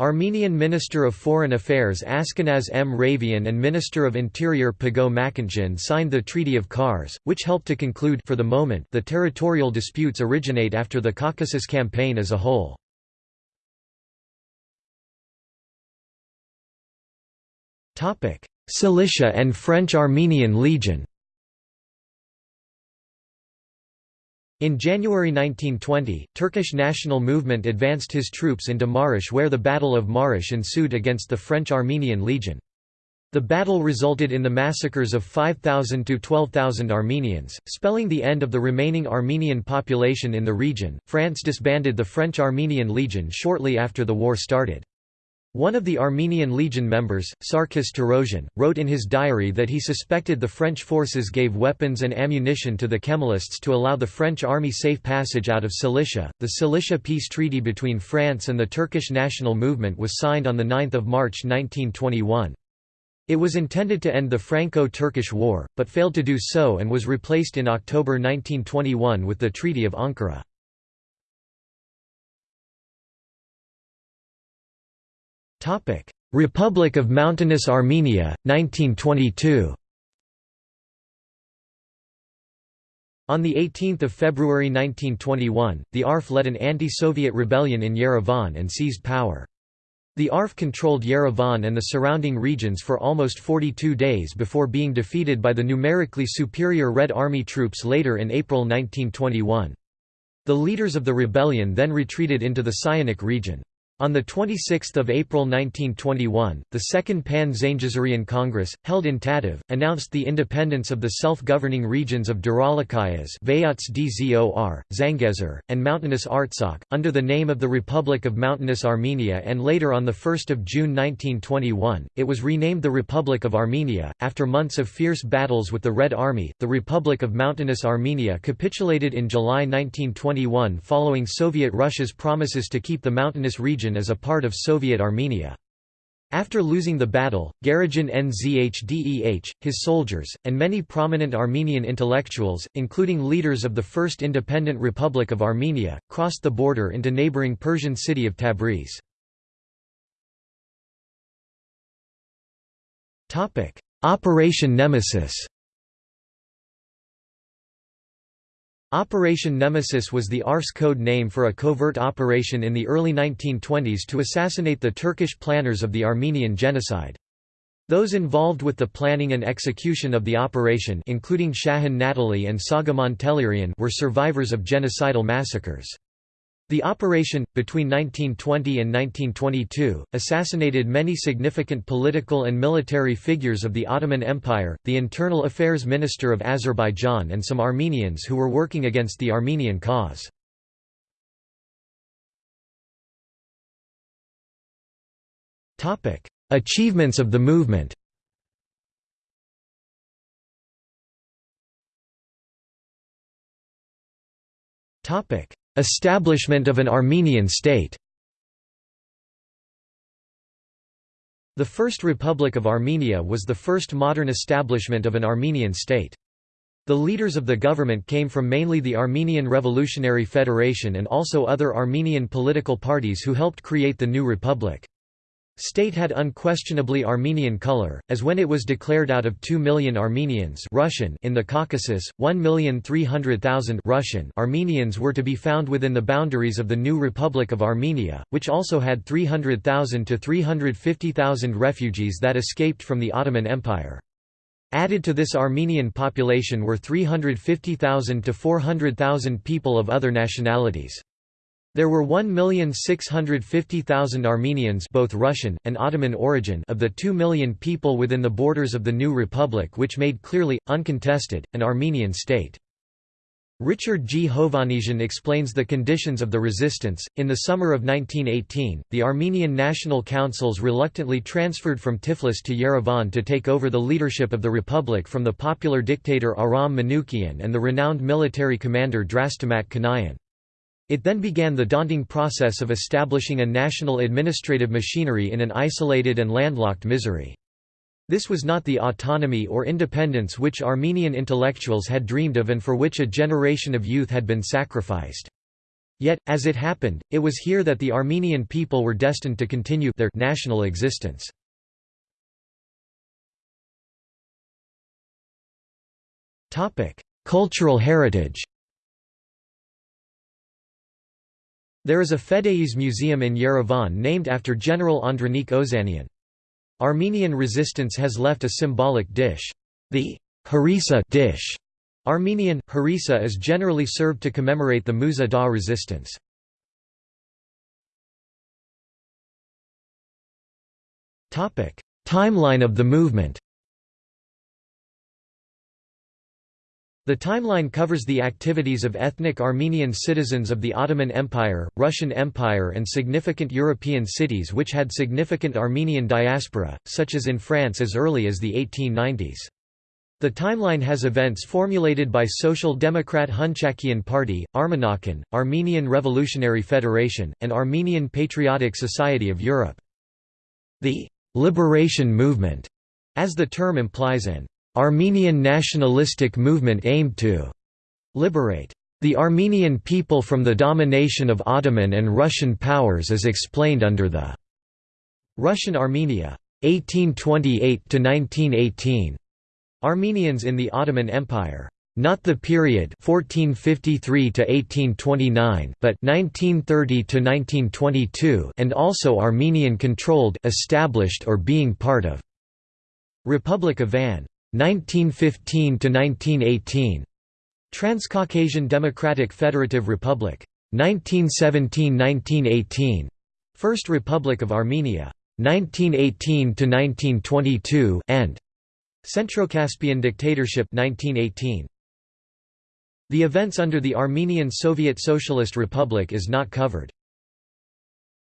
Armenian Minister of Foreign Affairs Askanaz Mravyan and Minister of Interior Pago Makanjan signed the Treaty of Kars, which helped to conclude for the moment the territorial disputes originate after the Caucasus Campaign as a whole. Cilicia and French-Armenian Legion In January 1920, Turkish national movement advanced his troops into Marash where the Battle of Marash ensued against the French-Armenian Legion. The battle resulted in the massacres of 5,000 to 12,000 Armenians, spelling the end of the remaining Armenian population in the region. France disbanded the French-Armenian Legion shortly after the war started. One of the Armenian Legion members, Sarkis Torossian, wrote in his diary that he suspected the French forces gave weapons and ammunition to the Kemalists to allow the French army safe passage out of Cilicia. The Cilicia peace treaty between France and the Turkish national movement was signed on 9 March 1921. It was intended to end the Franco-Turkish War, but failed to do so and was replaced in October 1921 with the Treaty of Ankara. Republic of Mountainous Armenia, 1922 On 18 February 1921, the ARF led an anti-Soviet rebellion in Yerevan and seized power. The ARF controlled Yerevan and the surrounding regions for almost 42 days before being defeated by the numerically superior Red Army troops later in April 1921. The leaders of the rebellion then retreated into the Syunik region. On 26 April 1921, the Second Pan-Zangezurian Congress, held in Tatev, announced the independence of the self-governing regions of Daralagyaz Zangezur, and Mountainous Artsakh, under the name of the Republic of Mountainous Armenia and later on 1 June 1921, it was renamed the Republic of Armenia. After months of fierce battles with the Red Army, the Republic of Mountainous Armenia capitulated in July 1921 following Soviet Russia's promises to keep the mountainous region region as a part of Soviet Armenia. After losing the battle, Garegin Nzhdeh, his soldiers, and many prominent Armenian intellectuals, including leaders of the First Independent Republic of Armenia, crossed the border into neighboring Persian city of Tabriz. Operation Nemesis Operation Nemesis was the Ars code name for a covert operation in the early 1920s to assassinate the Turkish planners of the Armenian genocide. Those involved with the planning and execution of the operation including Shahan Natalie and Soghomon Tehlirian were survivors of genocidal massacres. The operation, between 1920 and 1922, assassinated many significant political and military figures of the Ottoman Empire, the Internal Affairs Minister of Azerbaijan and some Armenians who were working against the Armenian cause. Achievements of the movement Topic Establishment of an Armenian state The First Republic of Armenia was the first modern establishment of an Armenian state. The leaders of the government came from mainly the Armenian Revolutionary Federation and also other Armenian political parties who helped create the new republic. State had unquestionably Armenian color, as when it was declared out of 2 million Armenians Russian in the Caucasus, 1,300,000 Russian Armenians were to be found within the boundaries of the new Republic of Armenia, which also had 300,000 to 350,000 refugees that escaped from the Ottoman Empire. Added to this Armenian population were 350,000 to 400,000 people of other nationalities. There were 1,650,000 Armenians both Russian, and Ottoman origin of the 2 million people within the borders of the new republic which made clearly, uncontested, an Armenian state. Richard G. Hovannisian explains the conditions of the resistance. In the summer of 1918, the Armenian National Councils reluctantly transferred from Tiflis to Yerevan to take over the leadership of the republic from the popular dictator Aram Manoukian and the renowned military commander Drastamat Kanayan. It then began the daunting process of establishing a national administrative machinery in an isolated and landlocked Misery. This was not the autonomy or independence which Armenian intellectuals had dreamed of and for which a generation of youth had been sacrificed. Yet, as it happened, it was here that the Armenian people were destined to continue their national existence. Cultural heritage There is a Fedayeen museum in Yerevan named after General Andranik Ozanian. Armenian resistance has left a symbolic dish. The harissa dish, Armenian, harissa is generally served to commemorate the Musa Dagh resistance. Timeline of the movement The timeline covers the activities of ethnic Armenian citizens of the Ottoman Empire, Russian Empire and significant European cities which had significant Armenian diaspora, such as in France as early as the 1890s. The timeline has events formulated by Social Democrat Hunchakian Party, Armenakan, Armenian Revolutionary Federation, and Armenian Patriotic Society of Europe. The «liberation movement», as the term implies an Armenian nationalistic movement aimed to liberate the Armenian people from the domination of Ottoman and Russian powers as explained under the Russian Armenia 1828–1918 Armenians in the Ottoman Empire not the period 1453 to 1829 but 1930 to 1922 and also Armenian controlled established or being part of Republic of Van 1915 to 1918 Transcaucasian Democratic Federative Republic. 1917–1918 First Republic of Armenia. 1918 to 1922 and Centrocaspian dictatorship 1918 The events under the Armenian Soviet Socialist Republic is not covered